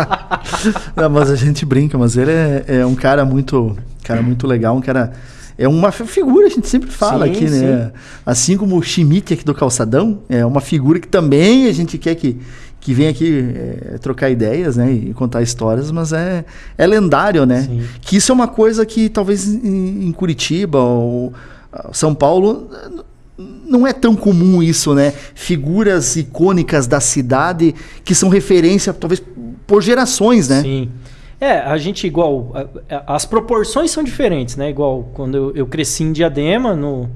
não, mas a gente brinca, mas ele é, é um cara muito, cara muito legal, um cara é uma figura, a gente sempre fala sim, aqui, né? Assim como o Schmidt aqui do Calçadão, é uma figura que também a gente quer que, que venha aqui é, trocar ideias, né? E contar histórias, mas é, é lendário, né? Sim. Que isso é uma coisa que talvez em, em Curitiba ou São Paulo não é tão comum isso, né? Figuras icônicas da cidade que são referência, talvez, por gerações, né? Sim. É, a gente igual. As proporções são diferentes, né? Igual quando eu, eu cresci em Diadema, no,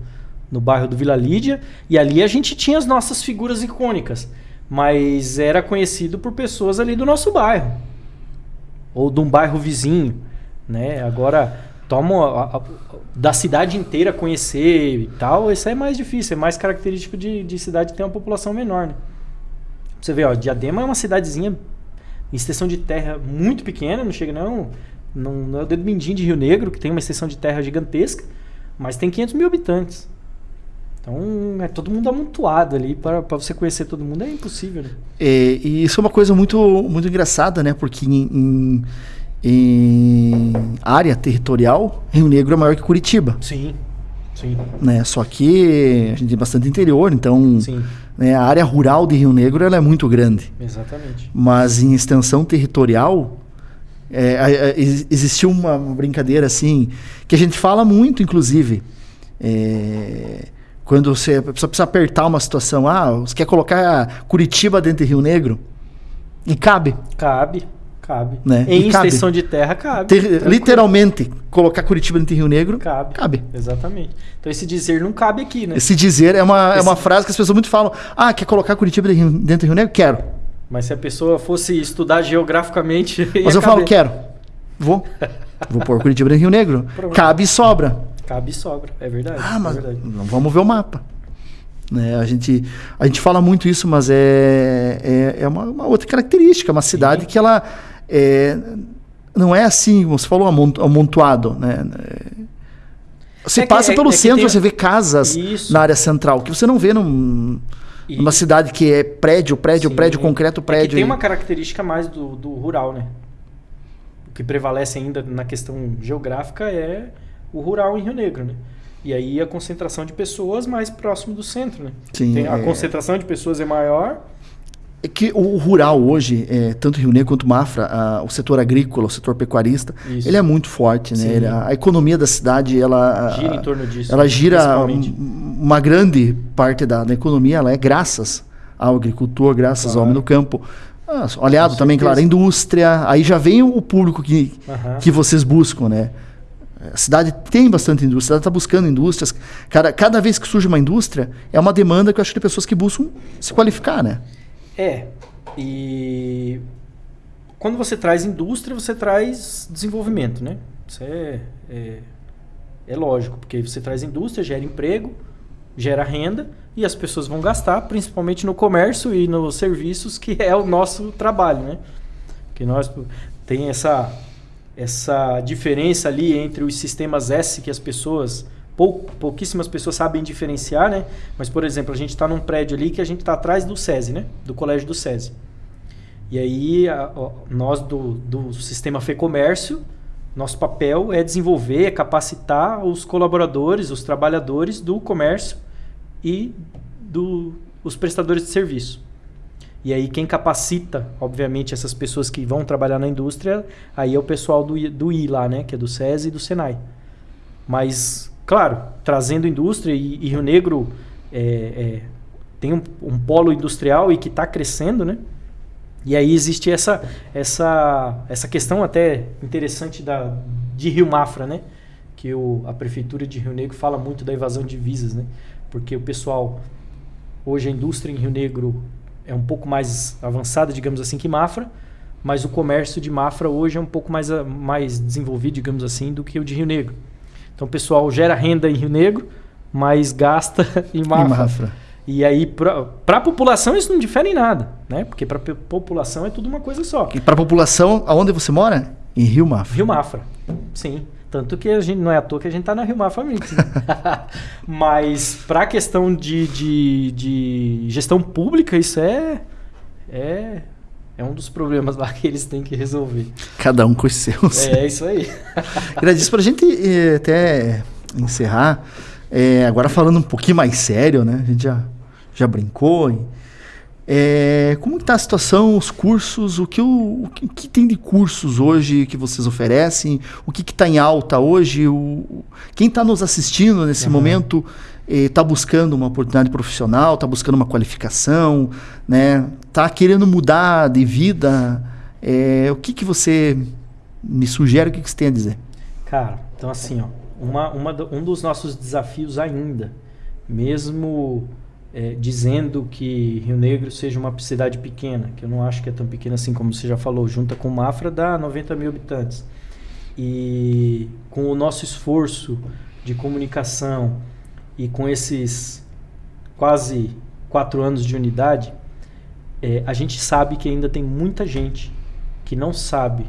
no bairro do Vila Lídia, e ali a gente tinha as nossas figuras icônicas. Mas era conhecido por pessoas ali do nosso bairro. Ou de um bairro vizinho. Né? Agora, toma a, a, da cidade inteira conhecer e tal, isso é mais difícil, é mais característico de, de cidade ter uma população menor. Né? Você vê, ó, Diadema é uma cidadezinha extensão de terra muito pequena, não chega não, não, não é o dedo mindinho de Rio Negro, que tem uma extensão de terra gigantesca, mas tem 500 mil habitantes. Então é todo mundo amontoado ali para você conhecer todo mundo é impossível. Né? É, e isso é uma coisa muito muito engraçada, né? Porque em, em, em, área territorial Rio Negro é maior que Curitiba. Sim, sim. Né? Só que a gente tem bastante interior, então sim. Né? A área rural de Rio Negro ela é muito grande. Exatamente. Mas em extensão territorial, é, é, existiu uma, brincadeira assim, que a gente fala muito, inclusive. É, quando você pessoa precisa apertar uma situação, ah, você quer colocar Curitiba dentro de Rio Negro? E cabe. Cabe. Cabe. Né? Em extensão de terra, cabe. Ter, literalmente, colocar Curitiba dentro de Rio Negro, cabe. cabe. Exatamente. Então esse dizer não cabe aqui, né? Esse dizer é uma, esse... é uma frase que as pessoas muito falam. Ah, quer colocar Curitiba dentro de Rio Negro? Quero. Mas se a pessoa fosse estudar geograficamente. Mas eu caber. falo, quero. Vou. Vou pôr Curitiba dentro de Rio Negro. Pronto. Cabe e sobra. Cabe e sobra, é verdade. Ah, mas é verdade. vamos ver o mapa. Né? A, gente, a gente fala muito isso, mas é, é, é uma, uma outra característica. Uma cidade Sim. que ela é, não é assim, como você falou, amontoado, né? Você é passa que, pelo é, centro, tem... você vê casas Isso. na área central, que você não vê num, numa cidade que é prédio, prédio, Sim. prédio, concreto, prédio. tem uma característica mais do, do rural, né? O que prevalece ainda na questão geográfica é o rural em Rio Negro, né? E aí a concentração de pessoas mais próximo do centro, né? Sim, tem, a é... concentração de pessoas é maior É que o rural hoje, é, tanto Rio Negro quanto Mafra, a, o setor agrícola, o setor pecuarista, Isso. ele é muito forte, né? Ele- a, a economia da cidade, ela Gira em torno disso. ela gira principalmente. um- uma grande parte da, da economia, ela é graças ao agricultor, graças ao Claro. homem do campo. Ah, olhado Com também, certeza. claro, a indústria, aí já vem o público que, que vocês buscam, né? A cidade tem bastante indústria, a cidade está buscando indústrias. Cada, cada vez que surge uma indústria, é uma demanda que eu acho que de pessoas que buscam se qualificar, né? É. E quando você traz indústria, você traz desenvolvimento, né? Isso é, é, é lógico, porque você traz indústria, gera emprego, gera renda e as pessoas vão gastar, principalmente no comércio e nos serviços, que é o nosso trabalho, né? Que nós tem essa essa diferença ali entre os sistemas S que as pessoas pou, pouquíssimas pessoas sabem diferenciar, né? Mas por exemplo, a gente está num prédio ali que a gente está atrás do SESI, né? Do colégio do SESI. E aí a- ó, nós do, do sistema Fecomércio, nosso papel é desenvolver, é capacitar os colaboradores, os trabalhadores do comércio e do, os prestadores de serviço. E aí quem capacita, obviamente, essas pessoas que vão trabalhar na indústria, aí é o pessoal do, do I lá, né? Que é do SESI e do SENAI. Mas, claro, trazendo indústria e, e Rio Negro é, é, tem um, um polo industrial e que está crescendo, né? E aí existe essa, essa, essa questão até interessante da, de Rio Mafra, né? Que o, a prefeitura de Rio Negro fala muito da evasão de divisas, né? Porque o pessoal, hoje a indústria em Rio Negro é um pouco mais avançada, digamos assim, que Mafra, mas o comércio de Mafra hoje é um pouco mais, mais desenvolvido, digamos assim, do que o de Rio Negro. Então o pessoal gera renda em Rio Negro, mas gasta em Mafra. Em Mafra. E aí, para a população, isso não difere em nada, né? Porque para a população é tudo uma coisa só. E para a população, aonde você mora? Em Rio Mafra. Rio Mafra, sim. Tanto que a gente não é à toa que a gente tá na Rio Mafra Mix. né? Mas para a questão de, de, de gestão pública, isso é, é, é um dos problemas lá que eles têm que resolver. Cada um com os seus. É isso aí. Gradis, para a gente eh, até encerrar, eh, agora falando um pouquinho mais sério, né? A gente já, já brincou. e, eh, como está a situação, os cursos, o que, o, o que, tem de cursos hoje que vocês oferecem? O que está em alta hoje? O, quem está nos assistindo nesse Aham. momento está buscando uma oportunidade profissional, está buscando uma qualificação, né? Está querendo mudar de vida? Eh, o que, que você me sugere? O que, que você tem a dizer? Cara, então assim, ó, uma, uma um dos nossos desafios ainda, mesmo é, dizendo que Rio Negro seja uma cidade pequena, que eu não acho que é tão pequena assim como você já falou, junta com Mafra dá 90 mil habitantes. E com o nosso esforço de comunicação e com esses quase quatro anos de unidade, é, a gente sabe que ainda tem muita gente que não sabe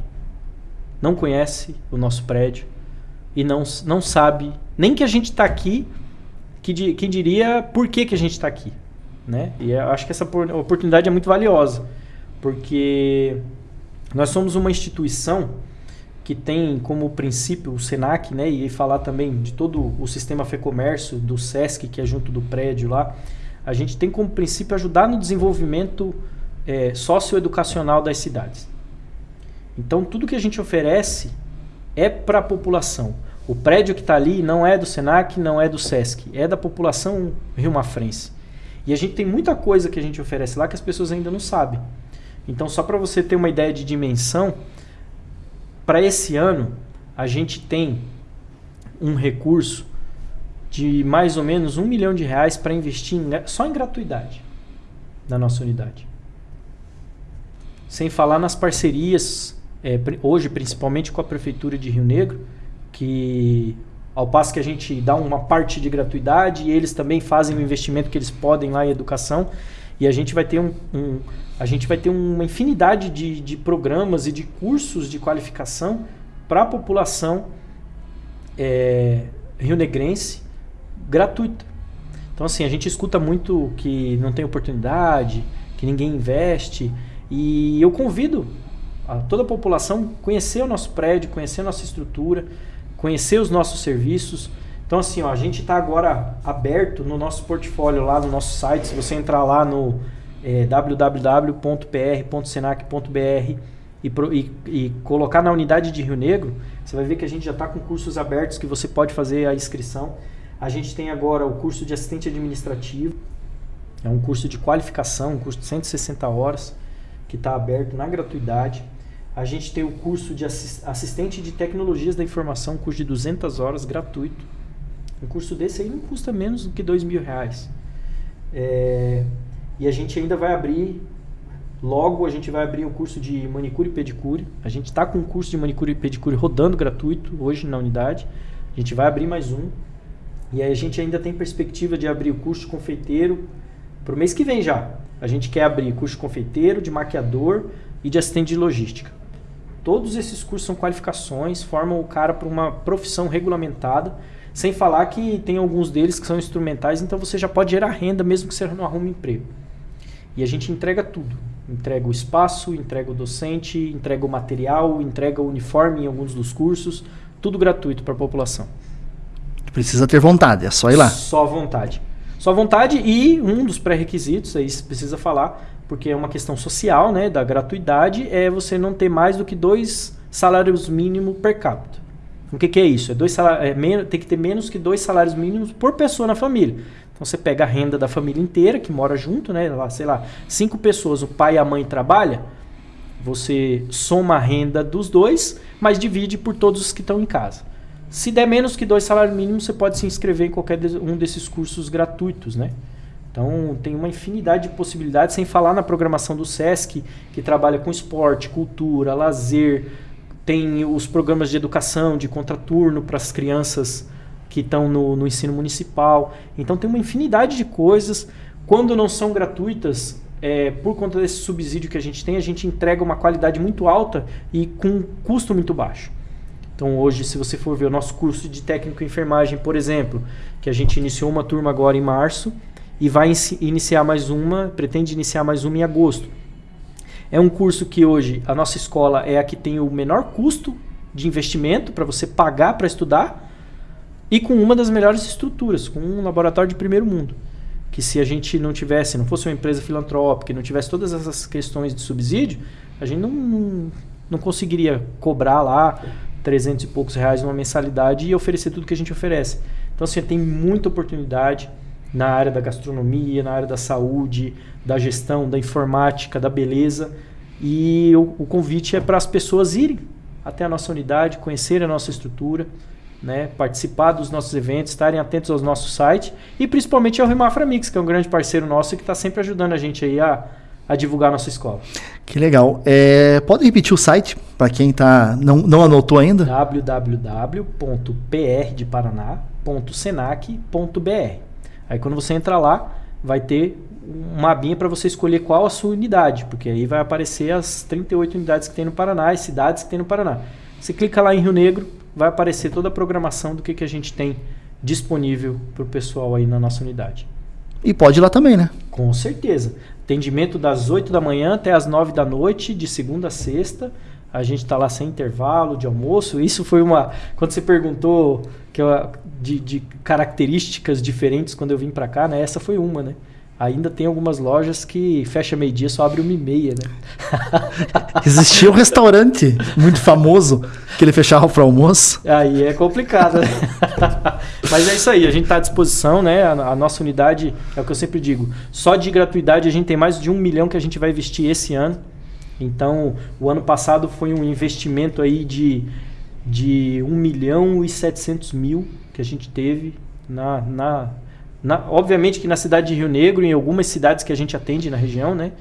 não conhece o nosso prédio e não, não sabe nem que a gente está aqui, que, di- diria por que, que a gente está aqui. Né? E eu acho que essa por- oportunidade é muito valiosa, porque nós somos uma instituição que tem como princípio o SENAC, né, e falar também de todo o sistema FEComércio, do SESC, que é junto do prédio lá, a gente tem como princípio ajudar no desenvolvimento eh, socioeducacional das cidades. Então, tudo que a gente oferece é para a população. O prédio que está ali não é do Senac, não é do Sesc, é da população rio-mafrense. E a gente tem muita coisa que a gente oferece lá que as pessoas ainda não sabem. Então, só para você ter uma ideia de dimensão, para esse ano a gente tem um recurso de mais ou menos um milhão de reais para investir em- só em gratuidade na nossa unidade. Sem falar nas parcerias, é, hoje principalmente com a Prefeitura de Rio Negro, que ao passo que a gente dá uma parte de gratuidade, eles também fazem o investimento que eles podem lá em educação, e a gente vai ter, um, um- a gente vai ter uma infinidade de, de programas e de cursos de qualificação para a população é, rionegrense gratuita. Então, assim, a gente escuta muito que não tem oportunidade, que ninguém investe. E eu convido a toda a população conhecer o nosso prédio, conhecer a nossa estrutura, conhecer os nossos serviços. Então, assim, ó, a gente está agora aberto no nosso portfólio lá no nosso site. Se você entrar lá no é www.pr.senac.br e, e, e, colocar na unidade de Rio Negro, você vai ver que a gente já está com cursos abertos que você pode fazer a inscrição. A gente tem agora o curso de assistente administrativo, é um curso de qualificação, um curso de 160 horas, que está aberto na gratuidade. A gente tem o curso de assistente de tecnologias da informação, um curso de 200 horas, gratuito. Um curso desse aí não custa menos do que dois mil reais. É, e a gente ainda vai abrir, logo a gente vai abrir o curso de manicure e pedicure. A gente está com o curso de manicure e pedicure rodando gratuito hoje na unidade. A gente vai abrir mais um. E aí a gente ainda tem perspectiva de abrir o curso confeiteiro para o mês que vem já. A gente quer abrir curso de confeiteiro, de maquiador e de assistente de logística. Todos esses cursos são qualificações, formam o cara para uma profissão regulamentada, sem falar que tem alguns deles que são instrumentais, então você já pode gerar renda mesmo que você não arrume emprego. E a gente entrega tudo. Entrega o espaço, entrega o docente, entrega o material, entrega o uniforme em alguns dos cursos, tudo gratuito para a população. Precisa ter vontade, é só ir lá. Só vontade. Só vontade e um dos pré-requisitos, aí você precisa falar, porque é uma questão social, né, da gratuidade, é você não ter mais do que dois salários mínimos per capita. O que, que é isso? É dois salários, é tem que ter menos que dois salários mínimos por pessoa na família. Então você pega a renda da família inteira que mora junto, né? Lá, sei lá, cinco pessoas, o pai e a mãe trabalham, você soma a renda dos dois, mas divide por todos os que estão em casa. Se der menos que dois salários mínimos, você pode se inscrever em qualquer um desses cursos gratuitos, né? Então tem uma infinidade de possibilidades, sem falar na programação do SESC, que trabalha com esporte, cultura, lazer, tem os programas de educação, de contraturno para as crianças que estão no, no ensino municipal. Então tem uma infinidade de coisas. Quando não são gratuitas, é, por conta desse subsídio que a gente tem, a gente entrega uma qualidade muito alta e com custo muito baixo. Então hoje, se você for ver o nosso curso de técnico em enfermagem, por exemplo, que a gente iniciou uma turma agora em março e vai iniciar mais uma, pretende iniciar mais uma em agosto. É um curso que hoje a nossa escola é a que tem o menor custo de investimento para você pagar para estudar e com uma das melhores estruturas, com um laboratório de primeiro mundo. Que se a gente não tivesse, não fosse uma empresa filantrópica, não tivesse todas essas questões de subsídio, a gente não, não, não conseguiria cobrar lá 300 e poucos reais numa mensalidade e oferecer tudo que a gente oferece. Então, assim, tem muita oportunidade na área da gastronomia, na área da saúde, da gestão, da informática, da beleza. E o, o convite é para as pessoas irem até a nossa unidade, conhecerem a nossa estrutura, né, participar dos nossos eventos, estarem atentos ao nosso site e principalmente ao Rimafra Mix, que é um grande parceiro nosso que está sempre ajudando a gente aí a, a divulgar a nossa escola. Que legal. É, pode repetir o site para quem tá, não, não anotou ainda? www.prdeparaná.senac.br Aí quando você entra lá, vai ter uma abinha para você escolher qual a sua unidade, porque aí vai aparecer as 38 unidades que tem no Paraná, as cidades que tem no Paraná. Você clica lá em Rio Negro, vai aparecer toda a programação do que, que a gente tem disponível para o pessoal aí na nossa unidade. E pode ir lá também, né? Com certeza. Atendimento das 8 da manhã até as 9 da noite, de segunda a sexta. A gente está lá sem intervalo de almoço. Isso foi uma. Quando você perguntou que eu, de, de características diferentes quando eu vim para cá, né? Essa foi uma, né? Ainda tem algumas lojas que fecha meio-dia só abre uma e meia, né? Existia um restaurante muito famoso que ele fechava para almoço. Aí é complicado, né? Mas é isso aí, a gente está à disposição, né? A, a, nossa unidade, é o que eu sempre digo, só de gratuidade a gente tem mais de um milhão que a gente vai investir esse ano. Então, o ano passado foi um investimento aí de, de 1 milhão e 700 mil que a gente teve na, na na, obviamente que na cidade de Rio Negro, em algumas cidades que a gente atende na região, né?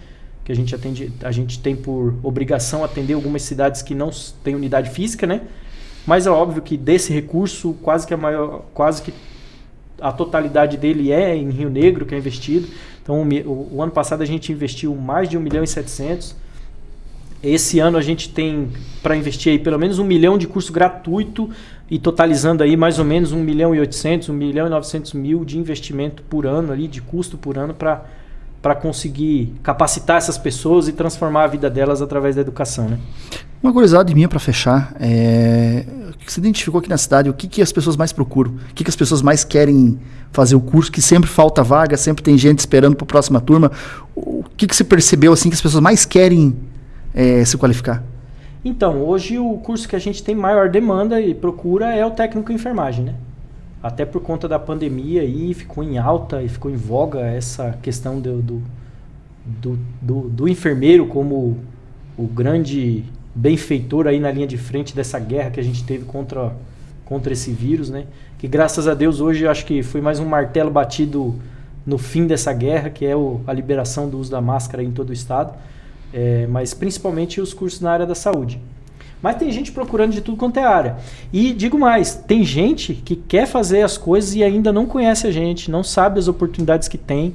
Que a gente atende, a gente tem por obrigação atender algumas cidades que não têm unidade física, né? Mas é óbvio que desse recurso, quase que a maior, quase que a totalidade dele é em Rio Negro que é investido. Então, o, o ano passado a gente investiu mais de 1 milhão e 700 esse ano a gente tem para investir aí pelo menos um milhão de curso gratuito e totalizando aí mais ou menos 1 milhão e 800, 1 milhão e 900 mil de investimento por ano ali, de custo por ano para para conseguir capacitar essas pessoas e transformar a vida delas através da educação, né? Uma curiosidade minha para fechar, é... o que você identificou aqui na cidade, o que, que as pessoas mais procuram? O que, que as pessoas mais querem fazer o curso, que sempre falta vaga, sempre tem gente esperando para a próxima turma. O que, que você percebeu assim que as pessoas mais querem é, se qualificar? Então, hoje o curso que a gente tem maior demanda e procura é o técnico em enfermagem, né? Até por conta da pandemia aí ficou em alta e ficou em voga essa questão do, do, do, do, do enfermeiro como o grande benfeitor aí na linha de frente dessa guerra que a gente teve contra, contra esse vírus, né? Que graças a Deus hoje acho que foi mais um martelo batido no fim dessa guerra, que é o, a liberação do uso da máscara em todo o estado é, mas principalmente os cursos na área da saúde. Mas tem gente procurando de tudo quanto é área. E digo mais, tem gente que quer fazer as coisas e ainda não conhece a gente, não sabe as oportunidades que tem,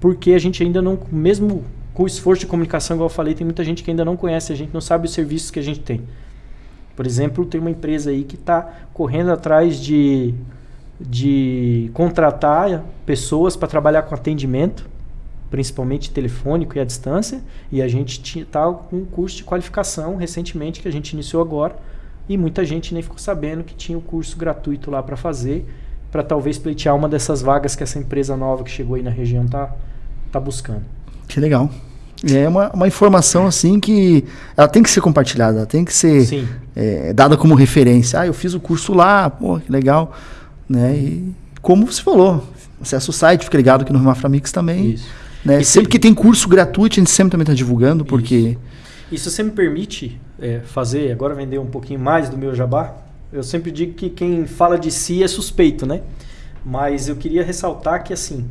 porque a gente ainda não, mesmo com o esforço de comunicação, igual eu falei, tem muita gente que ainda não conhece a gente, não sabe os serviços que a gente tem. Por exemplo, tem uma empresa aí que está correndo atrás de, de contratar pessoas para trabalhar com atendimento principalmente telefônico e à distância, e a gente está com um curso de qualificação recentemente que a gente iniciou agora, e muita gente nem ficou sabendo que tinha o um curso gratuito lá para fazer, para talvez pleitear uma dessas vagas que essa empresa nova que chegou aí na região está tá buscando. Que legal. É uma, uma informação assim que ela tem que ser compartilhada, ela tem que ser é, dada como referência. Ah, eu fiz o curso lá, pô, que legal. Né? E como você falou, acessa o site, fica ligado aqui no Maframix também. Isso. Né? Sempre que tem curso gratuito, a gente sempre também está divulgando, porque. E se você me permite é, fazer, agora vender um pouquinho mais do meu jabá, eu sempre digo que quem fala de si é suspeito, né? Mas eu queria ressaltar que, assim,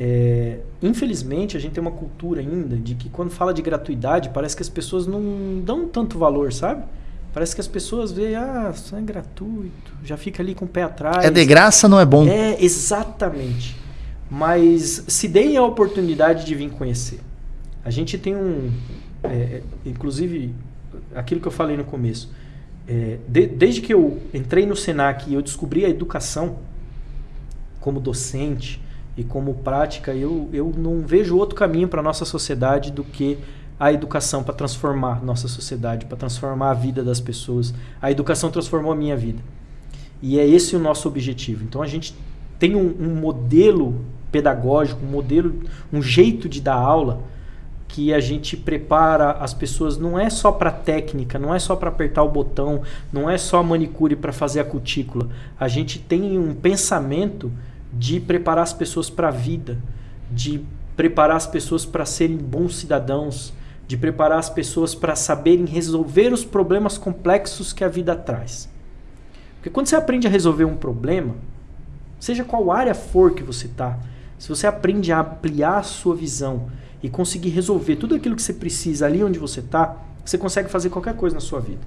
é, infelizmente a gente tem uma cultura ainda de que quando fala de gratuidade, parece que as pessoas não dão tanto valor, sabe? Parece que as pessoas veem, ah, isso é gratuito, já fica ali com o pé atrás. É de graça, não é bom. É, exatamente mas se deem a oportunidade de vir conhecer. A gente tem um, é, é, inclusive, aquilo que eu falei no começo, é, de, desde que eu entrei no Senac e eu descobri a educação como docente e como prática, eu, eu não vejo outro caminho para a nossa sociedade do que a educação para transformar nossa sociedade, para transformar a vida das pessoas. A educação transformou a minha vida. E é esse o nosso objetivo. Então a gente tem um, um modelo pedagógico, um modelo, um jeito de dar aula que a gente prepara as pessoas não é só para técnica, não é só para apertar o botão, não é só manicure para fazer a cutícula. A gente tem um pensamento de preparar as pessoas para a vida, de preparar as pessoas para serem bons cidadãos, de preparar as pessoas para saberem resolver os problemas complexos que a vida traz. Porque quando você aprende a resolver um problema, seja qual área for que você está, se você aprende a ampliar a sua visão e conseguir resolver tudo aquilo que você precisa ali onde você está, você consegue fazer qualquer coisa na sua vida.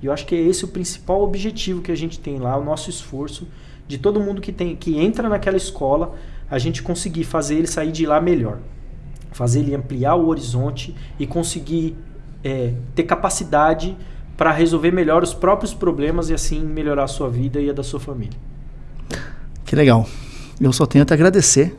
E eu acho que é esse o principal objetivo que a gente tem lá, o nosso esforço de todo mundo que tem que entra naquela escola, a gente conseguir fazer ele sair de lá melhor, fazer ele ampliar o horizonte e conseguir é, ter capacidade para resolver melhor os próprios problemas e assim melhorar a sua vida e a da sua família. Que legal. Eu só tenho a te agradecer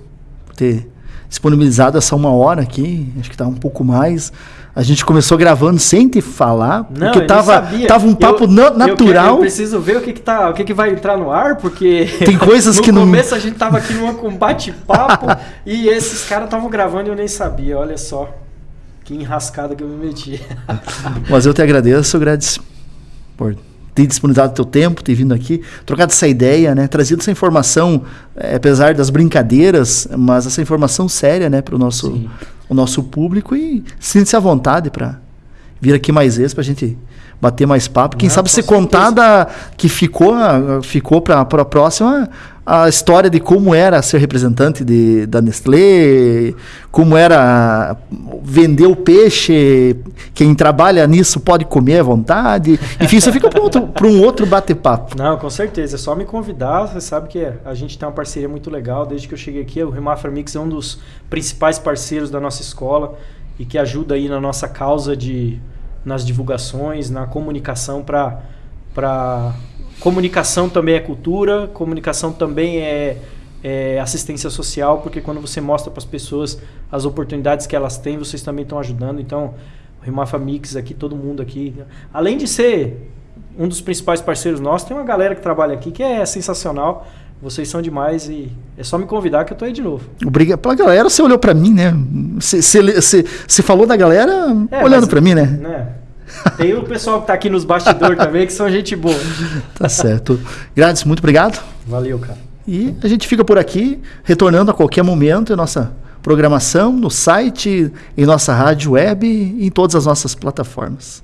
ter disponibilizado essa uma hora aqui, acho que tá um pouco mais. A gente começou gravando sem te falar, não, porque tava, tava um papo eu, natural. Eu, eu, preciso ver o que que, tá, o que que vai entrar no ar, porque tem coisas que no começo a gente tava aqui numa com bate-papo e esses caras estavam gravando e eu nem sabia, olha só. Que enrascada que eu me meti. Mas eu te agradeço, Gradis, por ter disponibilizado teu tempo, ter vindo aqui, trocado essa ideia, né? Trazido essa informação, é, apesar das brincadeiras, mas essa informação séria, né, para o nosso, o nosso público e sinta-se à vontade para vir aqui mais vezes para a gente bater mais papo. Quem Não, sabe se contar da, que ficou, ficou para a próxima a história de como era ser representante de, da Nestlé, como era vender o peixe, quem trabalha nisso pode comer à vontade. Enfim, isso fica para um outro bate-papo. Não, com certeza. É só me convidar. Você sabe que a gente tem uma parceria muito legal. Desde que eu cheguei aqui, o Remafra Mix é um dos principais parceiros da nossa escola e que ajuda aí na nossa causa de nas divulgações, na comunicação para para comunicação também é cultura, comunicação também é, é assistência social, porque quando você mostra para as pessoas as oportunidades que elas têm, vocês também estão ajudando. Então, o Rimafa Mix aqui, todo mundo aqui, além de ser um dos principais parceiros nossos, tem uma galera que trabalha aqui que é sensacional. Vocês são demais e é só me convidar que eu tô aí de novo. Obrigado. Pela galera, você olhou para mim, né? Você, falou da galera é, olhando para mim, né? né? Tem o pessoal que tá aqui nos bastidores também, que são gente boa. Tá certo. Grandes, muito obrigado. Valeu, cara. E a gente fica por aqui, retornando a qualquer momento em nossa programação, no site, em nossa rádio web e em todas as nossas plataformas.